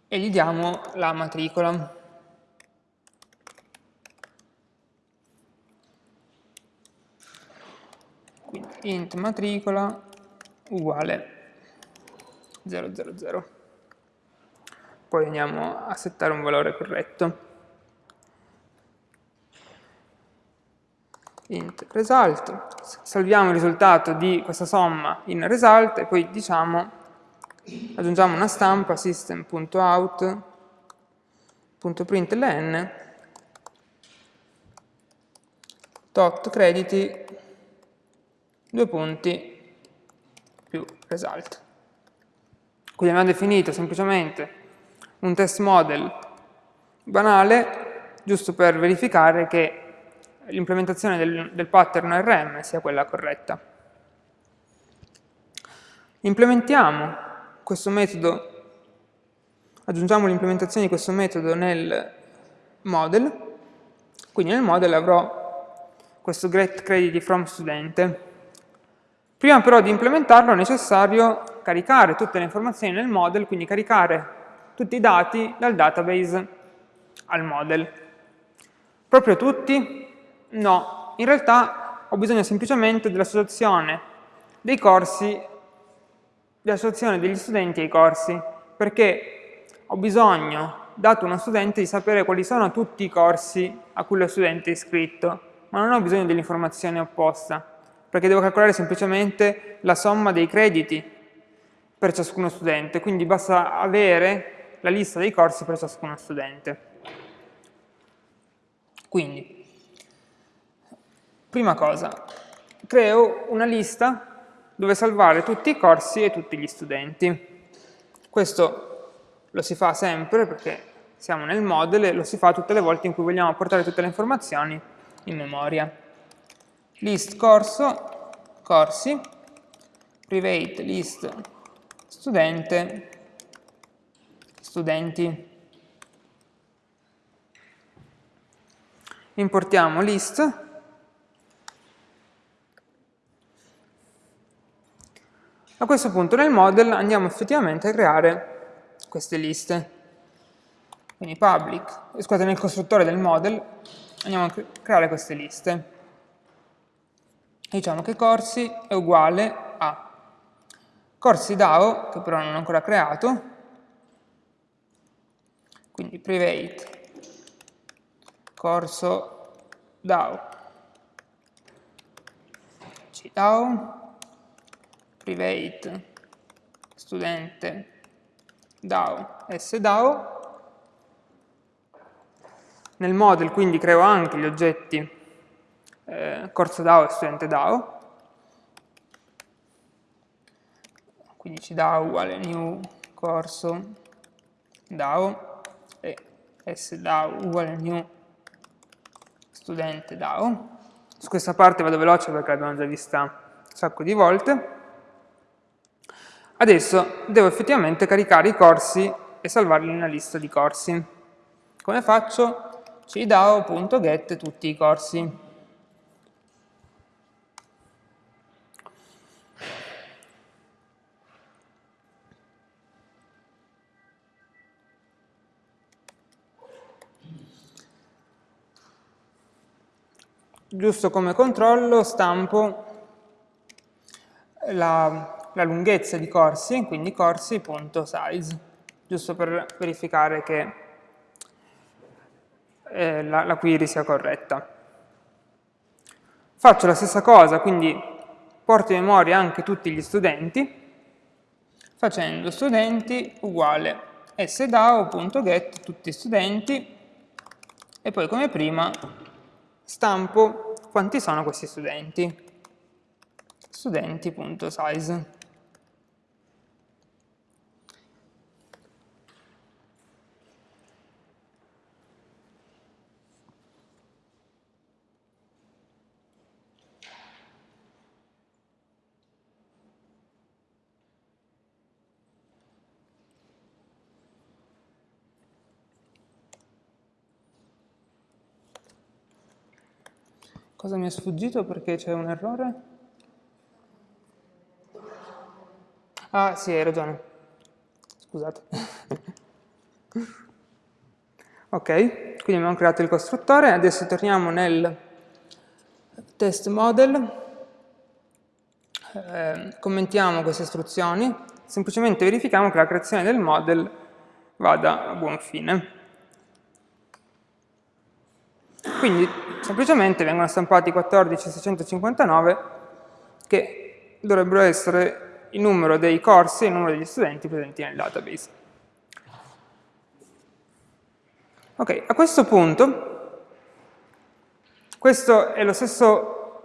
e gli diamo la matricola. Quindi int matricola uguale 000. Poi andiamo a settare un valore corretto. int result, salviamo il risultato di questa somma in result e poi diciamo aggiungiamo una stampa system.out.println tot crediti due punti più result. Quindi abbiamo definito semplicemente un test model banale giusto per verificare che l'implementazione del, del pattern RM sia quella corretta. Implementiamo questo metodo, aggiungiamo l'implementazione di questo metodo nel model, quindi nel model avrò questo get credit from. Prima però di implementarlo è necessario caricare tutte le informazioni nel model, quindi caricare tutti i dati dal database al model. Proprio tutti? No, in realtà ho bisogno semplicemente dell'associazione dei corsi dell'associazione degli studenti ai corsi, perché ho bisogno, dato uno studente, di sapere quali sono tutti i corsi a cui lo studente è iscritto, ma non ho bisogno dell'informazione opposta, perché devo calcolare semplicemente la somma dei crediti per ciascuno studente, quindi basta avere la lista dei corsi per ciascuno studente. Quindi, prima cosa, creo una lista dove salvare tutti i corsi e tutti gli studenti. Questo lo si fa sempre perché siamo nel model e lo si fa tutte le volte in cui vogliamo portare tutte le informazioni in memoria. List corso, corsi, private list studente, studenti. Importiamo list A questo punto nel model andiamo effettivamente a creare queste liste. Quindi public, scusate, nel costruttore del model andiamo a creare queste liste. Diciamo che corsi è uguale a corsi DAO, che però non ho ancora creato, quindi private corso DAO DAO, private, studente, DAO, SDAO. Nel model quindi creo anche gli oggetti eh, corso DAO e studente DAO. Quindi ci dà uguale new corso DAO e SDAO uguale new studente DAO. Su questa parte vado veloce perché l'abbiamo già vista un sacco di volte. Adesso devo effettivamente caricare i corsi e salvarli nella lista di corsi. Come faccio? cdao.get tutti i corsi. giusto come controllo stampo la, la lunghezza di corsi, quindi corsi.size, giusto per verificare che eh, la, la query sia corretta. Faccio la stessa cosa, quindi porto in memoria anche tutti gli studenti, facendo studenti uguale sdao.get tutti studenti e poi come prima stampo quanti sono questi studenti. Studenti.size. Cosa mi è sfuggito perché c'è un errore? Ah, sì, hai ragione. Scusate. ok, quindi abbiamo creato il costruttore, adesso torniamo nel test model, eh, commentiamo queste istruzioni, semplicemente verifichiamo che la creazione del model vada a buon fine. Quindi semplicemente vengono stampati 14.659 che dovrebbero essere il numero dei corsi e il numero degli studenti presenti nel database. Ok, a questo punto, questo è, stesso,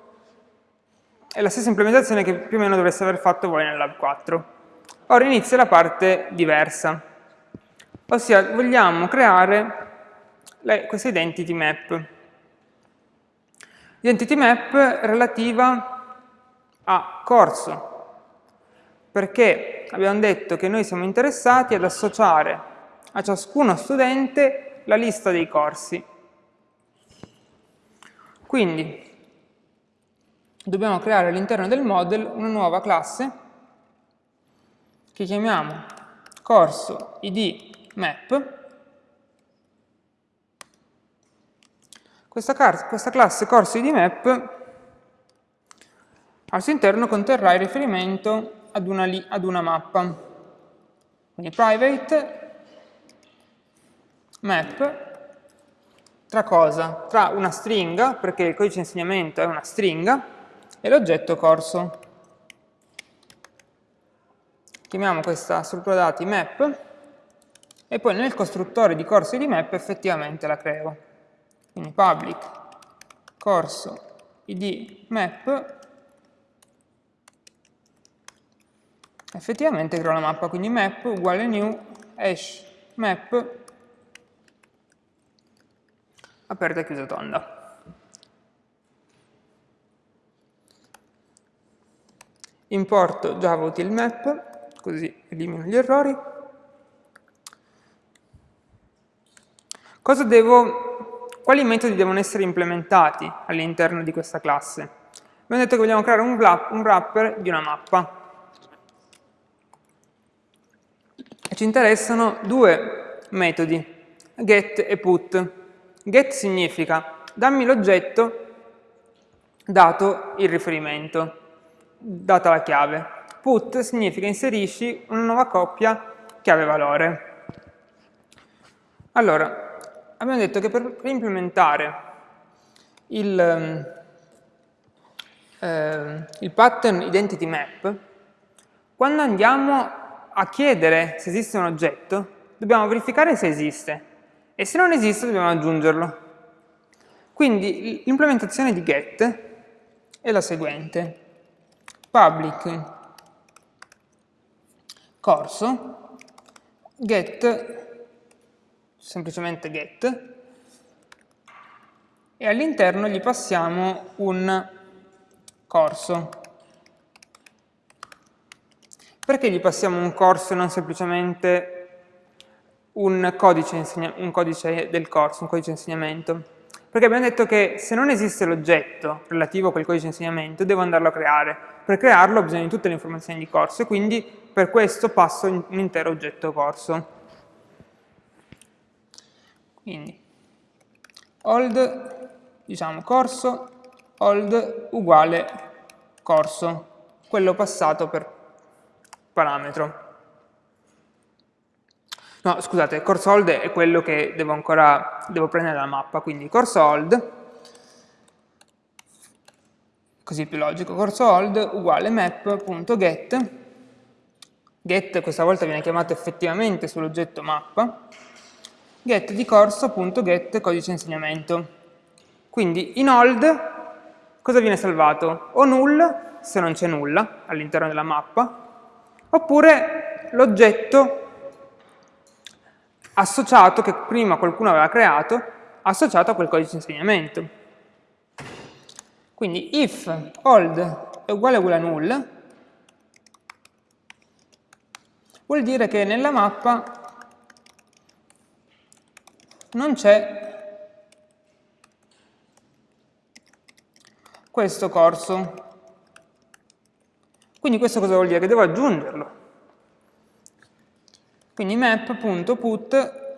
è la stessa implementazione che più o meno dovreste aver fatto voi nel Lab 4. Ora inizia la parte diversa, ossia vogliamo creare le, questa identity map. Identity map relativa a corso, perché abbiamo detto che noi siamo interessati ad associare a ciascuno studente la lista dei corsi. Quindi dobbiamo creare all'interno del model una nuova classe che chiamiamo corso id map Questa, questa classe corsi di map al suo interno conterrà il riferimento ad una, ad una mappa. Quindi private map tra cosa? Tra una stringa, perché il codice di insegnamento è una stringa, e l'oggetto corso. Chiamiamo questa struttura dati map e poi nel costruttore di corsi di map effettivamente la creo. Quindi public corso id map effettivamente creo la mappa, quindi map uguale new hash map aperta e chiusa tonda. Importo java util map, così elimino gli errori. Cosa devo quali metodi devono essere implementati all'interno di questa classe? Abbiamo detto che vogliamo creare un, un wrapper di una mappa. E ci interessano due metodi, get e put. Get significa dammi l'oggetto dato il riferimento, data la chiave. Put significa inserisci una nuova coppia chiave-valore. Allora, abbiamo detto che per implementare il, eh, il pattern identity map, quando andiamo a chiedere se esiste un oggetto, dobbiamo verificare se esiste e se non esiste dobbiamo aggiungerlo. Quindi l'implementazione di get è la seguente. Public corso get, semplicemente get, e all'interno gli passiamo un corso. Perché gli passiamo un corso e non semplicemente un codice, un codice del corso, un codice di insegnamento? Perché abbiamo detto che se non esiste l'oggetto relativo a quel codice di insegnamento, devo andarlo a creare. Per crearlo ho bisogno di tutte le informazioni di corso e quindi per questo passo un intero oggetto corso. Quindi, old, diciamo corso, old uguale corso, quello passato per parametro. No, scusate, corso hold è quello che devo ancora devo prendere dalla mappa, quindi corso hold, così più logico, corso hold uguale map.get, get questa volta viene chiamato effettivamente sull'oggetto mappa, get di corso.get codice insegnamento. Quindi in hold cosa viene salvato? O null, se non c'è nulla all'interno della mappa, oppure l'oggetto associato, che prima qualcuno aveva creato, associato a quel codice di insegnamento. Quindi if old è uguale a null, vuol dire che nella mappa non c'è questo corso. Quindi questo cosa vuol dire? Devo aggiungerlo. Quindi map.put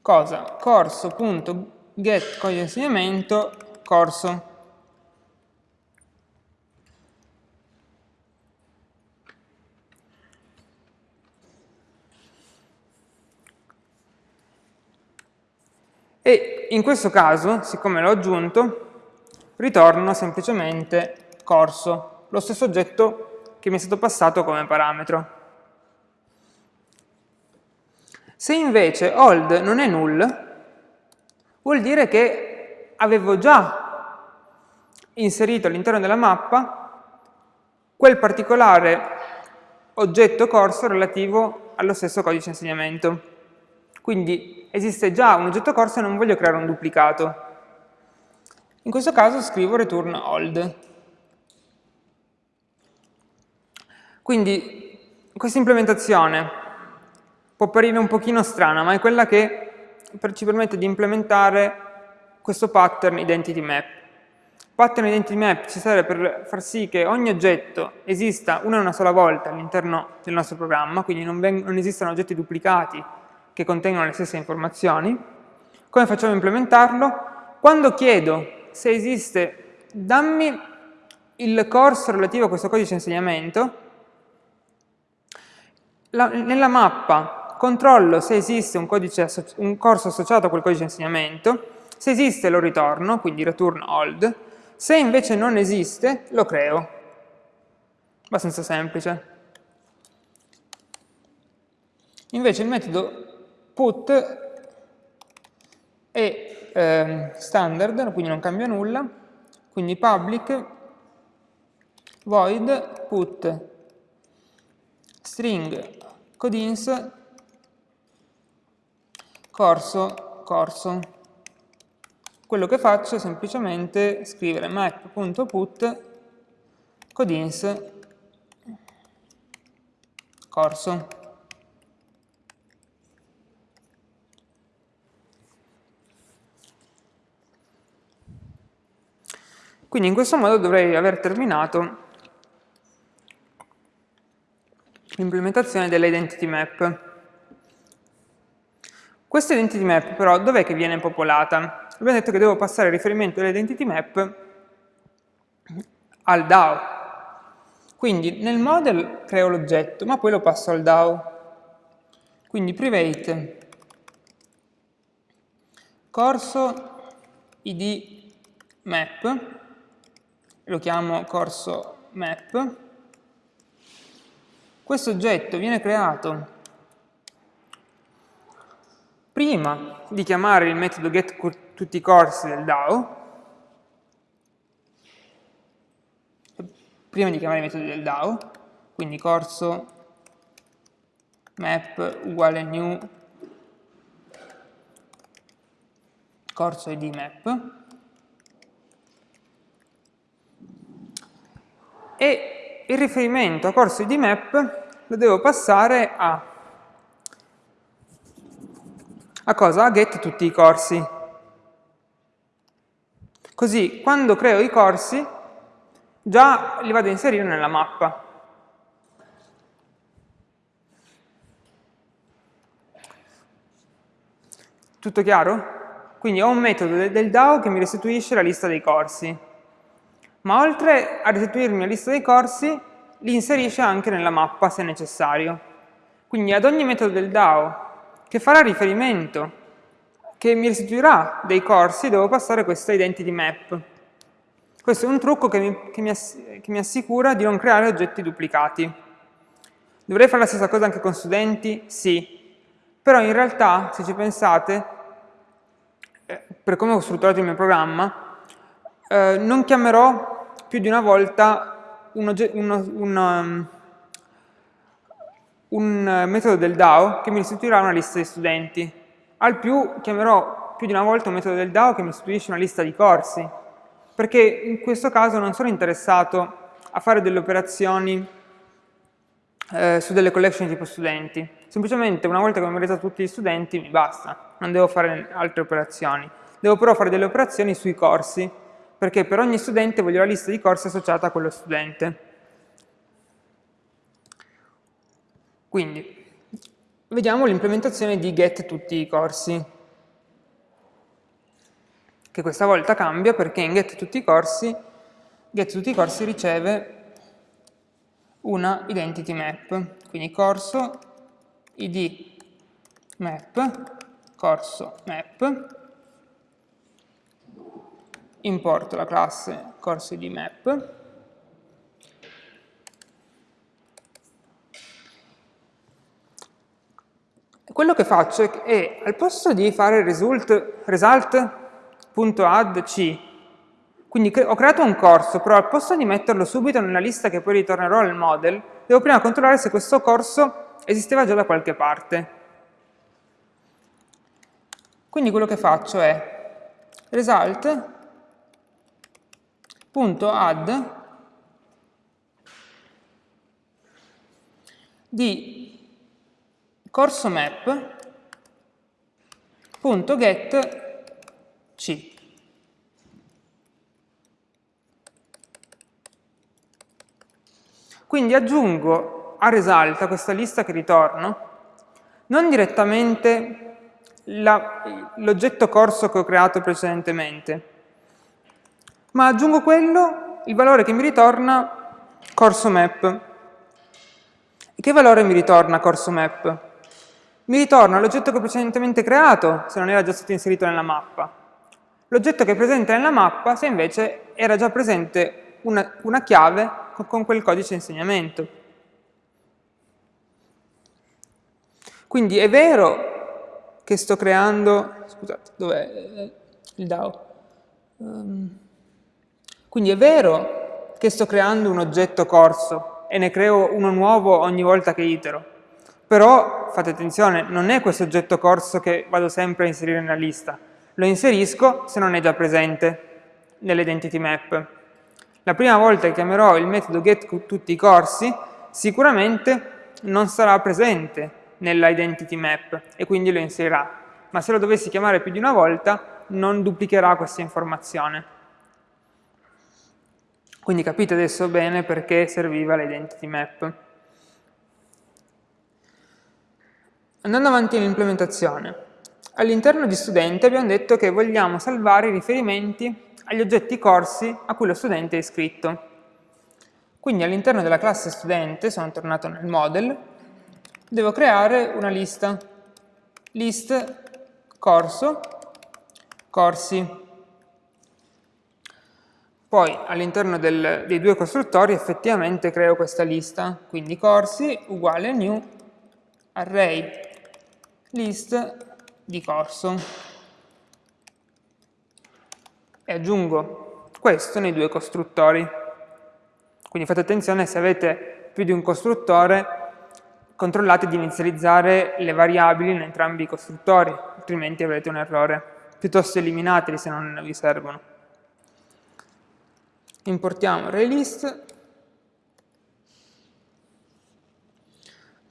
cosa? corso.get codice insegnamento corso. E in questo caso, siccome l'ho aggiunto, ritorno semplicemente corso, lo stesso oggetto che mi è stato passato come parametro. Se invece old non è null, vuol dire che avevo già inserito all'interno della mappa quel particolare oggetto corso relativo allo stesso codice insegnamento. Quindi esiste già un oggetto corso e non voglio creare un duplicato. In questo caso scrivo return old. Quindi questa implementazione può apparire un pochino strana, ma è quella che ci permette di implementare questo pattern identity map. Pattern identity map ci serve per far sì che ogni oggetto esista una e una sola volta all'interno del nostro programma, quindi non, non esistano oggetti duplicati che contengono le stesse informazioni. Come facciamo a implementarlo? Quando chiedo se esiste, dammi il corso relativo a questo codice insegnamento, la, nella mappa controllo se esiste un, un, corso associato a quel codice di insegnamento, se esiste lo ritorno, quindi return old, se invece non esiste lo creo. Abbastanza semplice. Invece il metodo put è eh, standard, quindi non cambia nulla, quindi public void put string codins corso, corso. Quello che faccio è semplicemente scrivere map.put codins corso. Quindi in questo modo dovrei aver terminato l'implementazione dell'identity map. Questa identity map però dov'è che viene popolata? Abbiamo detto che devo passare riferimento all'identity map al DAO. Quindi nel model creo l'oggetto, ma poi lo passo al DAO. Quindi private corso id map lo chiamo corso map. Questo oggetto viene creato prima di chiamare il metodo get tutti i corsi del DAO, prima di chiamare i metodi del DAO, quindi corso map uguale new corso id map e il riferimento a corso id map lo devo passare a, a cosa? A get tutti i corsi. Così quando creo i corsi già li vado a inserire nella mappa. Tutto chiaro? Quindi ho un metodo del DAO che mi restituisce la lista dei corsi ma oltre a restituirmi la lista dei corsi, li inserisce anche nella mappa se necessario. Quindi ad ogni metodo del DAO che farà riferimento, che mi restituirà dei corsi, devo passare questa identity map. Questo è un trucco che mi, che mi, ass che mi assicura di non creare oggetti duplicati. Dovrei fare la stessa cosa anche con studenti? Sì. Però in realtà, se ci pensate, eh, per come ho strutturato il mio programma, eh, non chiamerò più di una volta un, uno, un, um, un metodo del DAO che mi restituirà una lista di studenti. Al più chiamerò più di una volta un metodo del DAO che mi restituisce una lista di corsi, perché in questo caso non sono interessato a fare delle operazioni eh, su delle collection tipo studenti. Semplicemente una volta che ho memorizzato tutti gli studenti mi basta, non devo fare altre operazioni. Devo però fare delle operazioni sui corsi perché per ogni studente voglio la lista di corsi associata a quello studente. Quindi, vediamo l'implementazione di get tutti i corsi, che questa volta cambia perché in get tutti i corsi, get tutti i corsi riceve una identity map, quindi corso id map, corso map, importo la classe corsi di map, quello che faccio è, è al posto di fare result, result.addc, quindi ho creato un corso, però al posto di metterlo subito nella lista che poi ritornerò nel model, devo prima controllare se questo corso esisteva già da qualche parte. Quindi quello che faccio è result punto add di corso map punto get c. Quindi aggiungo a result a questa lista che ritorno non direttamente l'oggetto corso che ho creato precedentemente ma aggiungo quello, il valore che mi ritorna corso map. E che valore mi ritorna corso map? Mi ritorna l'oggetto che ho precedentemente creato, se non era già stato inserito nella mappa. L'oggetto che è presente nella mappa, se invece era già presente una, una chiave con, con quel codice insegnamento. Quindi è vero che sto creando... Scusate, dov'è il DAO? Um, quindi è vero che sto creando un oggetto corso e ne creo uno nuovo ogni volta che itero, però fate attenzione, non è questo oggetto corso che vado sempre a inserire nella lista, lo inserisco se non è già presente nell'identity map. La prima volta che chiamerò il metodo get tutti i corsi, sicuramente non sarà presente nella identity map e quindi lo inserirà, ma se lo dovessi chiamare più di una volta non duplicherà questa informazione. Quindi capite adesso bene perché serviva l'identity map. Andando avanti nell'implementazione, all'interno di studente abbiamo detto che vogliamo salvare i riferimenti agli oggetti corsi a cui lo studente è iscritto. Quindi all'interno della classe studente, sono tornato nel model, devo creare una lista, list corso, corsi poi all'interno dei due costruttori effettivamente creo questa lista, quindi corsi uguale new array list di corso e aggiungo questo nei due costruttori. Quindi fate attenzione se avete più di un costruttore, controllate di inizializzare le variabili in entrambi i costruttori, altrimenti avrete un errore. Piuttosto eliminateli se non vi servono importiamo ArrayList,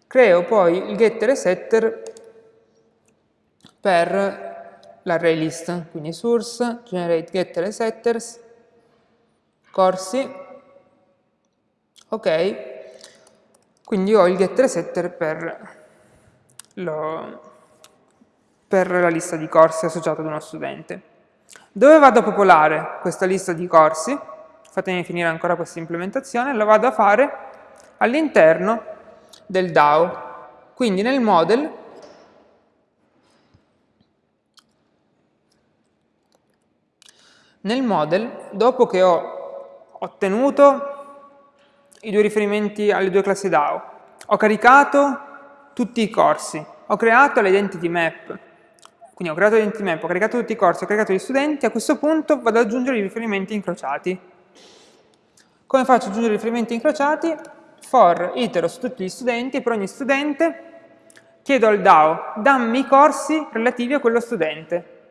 creo poi il getter e setter per l'array quindi source, generate getter e setters, corsi, ok, quindi ho il getter e setter per, lo, per la lista di corsi associata ad uno studente. Dove vado a popolare questa lista di corsi? Fatemi finire ancora questa implementazione, la vado a fare all'interno del DAO. Quindi nel model nel model, dopo che ho ottenuto i due riferimenti alle due classi DAO, ho caricato tutti i corsi, ho creato l'identity map, quindi ho creato l'identity map, ho caricato tutti i corsi, ho caricato gli studenti, a questo punto vado ad aggiungere i riferimenti incrociati. Come faccio ad aggiungere riferimenti incrociati? For itero su tutti gli studenti per ogni studente chiedo al DAO dammi i corsi relativi a quello studente.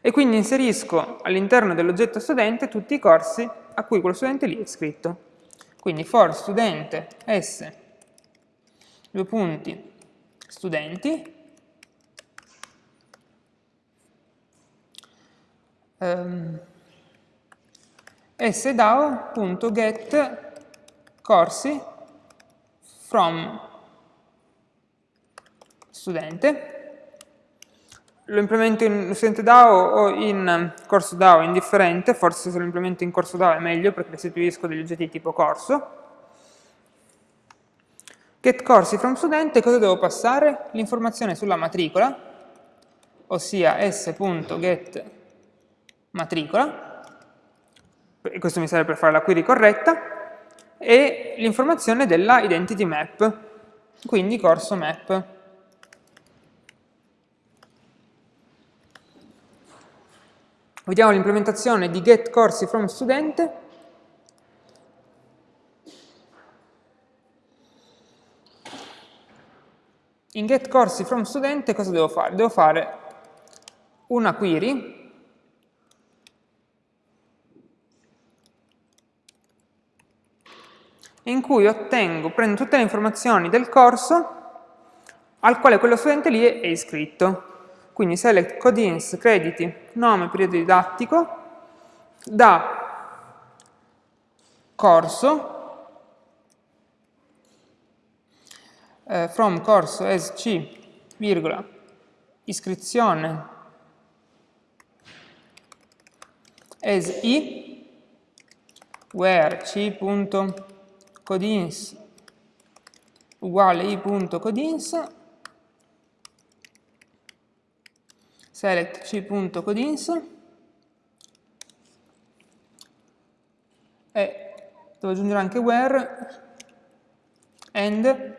E quindi inserisco all'interno dell'oggetto studente tutti i corsi a cui quello studente lì è iscritto. Quindi for studente s due punti studenti um, sdao.get corsi from studente lo implemento in studente DAO o in corso DAO indifferente, forse se lo implemento in corso DAO è meglio perché restituisco degli oggetti tipo corso. Get corsi from studente, cosa devo passare? L'informazione sulla matricola, ossia s.get matricola, questo mi serve per fare la query corretta, e l'informazione della identity map, quindi corso map. Vediamo l'implementazione di get corsi from studente. In get corsi from studente cosa devo fare? Devo fare una query cui ottengo, prendo tutte le informazioni del corso al quale quello studente lì è iscritto. Quindi select codins, crediti, nome, periodo didattico, da corso, eh, from corso as c, virgola, iscrizione as i, where c codins uguale i.codins select c.codins e devo aggiungere anche where. And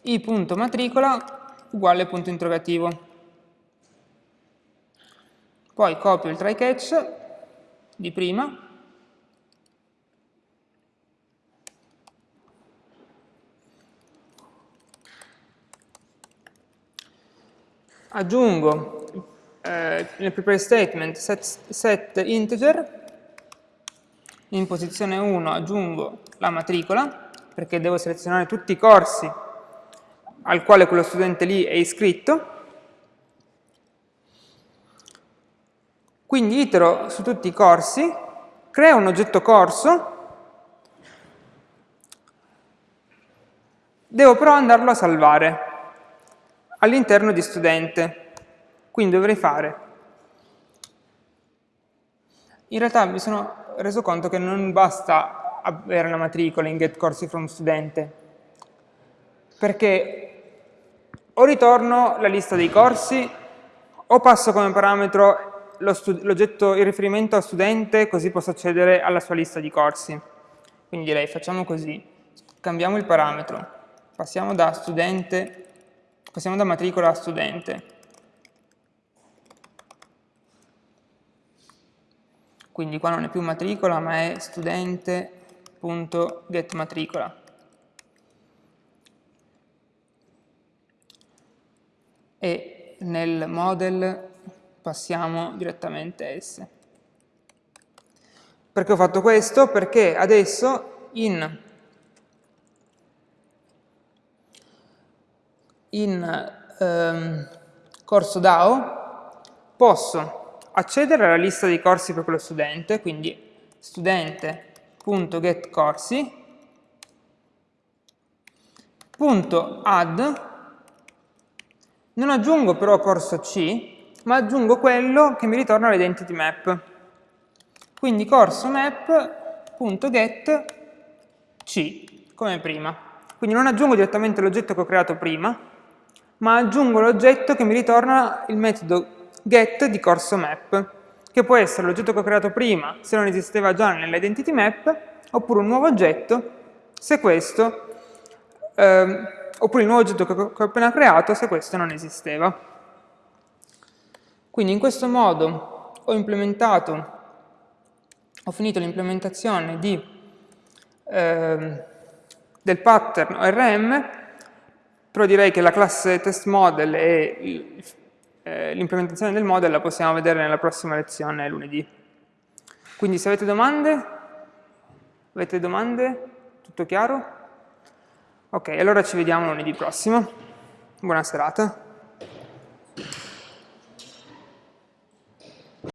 i.matricola uguale punto interrogativo. Poi copio il try catch di prima aggiungo eh, nel prepare statement set, set integer, in posizione 1 aggiungo la matricola, perché devo selezionare tutti i corsi al quale quello studente lì è iscritto, quindi itero su tutti i corsi, creo un oggetto corso, devo però andarlo a salvare all'interno di studente. Quindi dovrei fare. In realtà mi sono reso conto che non basta avere la matricola in get corsi from studente, perché o ritorno la lista dei corsi o passo come parametro l'oggetto, il riferimento a studente, così posso accedere alla sua lista di corsi. Quindi direi facciamo così, cambiamo il parametro, passiamo da studente, passiamo da matricola a studente. Quindi qua non è più matricola, ma è studente.getMatricola. E nel model passiamo direttamente S. Perché ho fatto questo? Perché adesso in, in ehm, corso DAO posso accedere alla lista dei corsi per quello studente, quindi studente.getCorsi, punto add, non aggiungo però corso C, ma aggiungo quello che mi ritorna l'identity map. Quindi corso map.get c, come prima. Quindi non aggiungo direttamente l'oggetto che ho creato prima, ma aggiungo l'oggetto che mi ritorna il metodo get di corso map, che può essere l'oggetto che ho creato prima se non esisteva già nell'identity map, oppure un nuovo oggetto se questo, ehm, oppure il nuovo oggetto che ho appena creato se questo non esisteva. Quindi in questo modo ho implementato, ho finito l'implementazione eh, del pattern ORM, però direi che la classe test model e eh, l'implementazione del model la possiamo vedere nella prossima lezione lunedì. Quindi se avete domande, avete domande? Tutto chiaro? Ok, allora ci vediamo lunedì prossimo. Buona serata.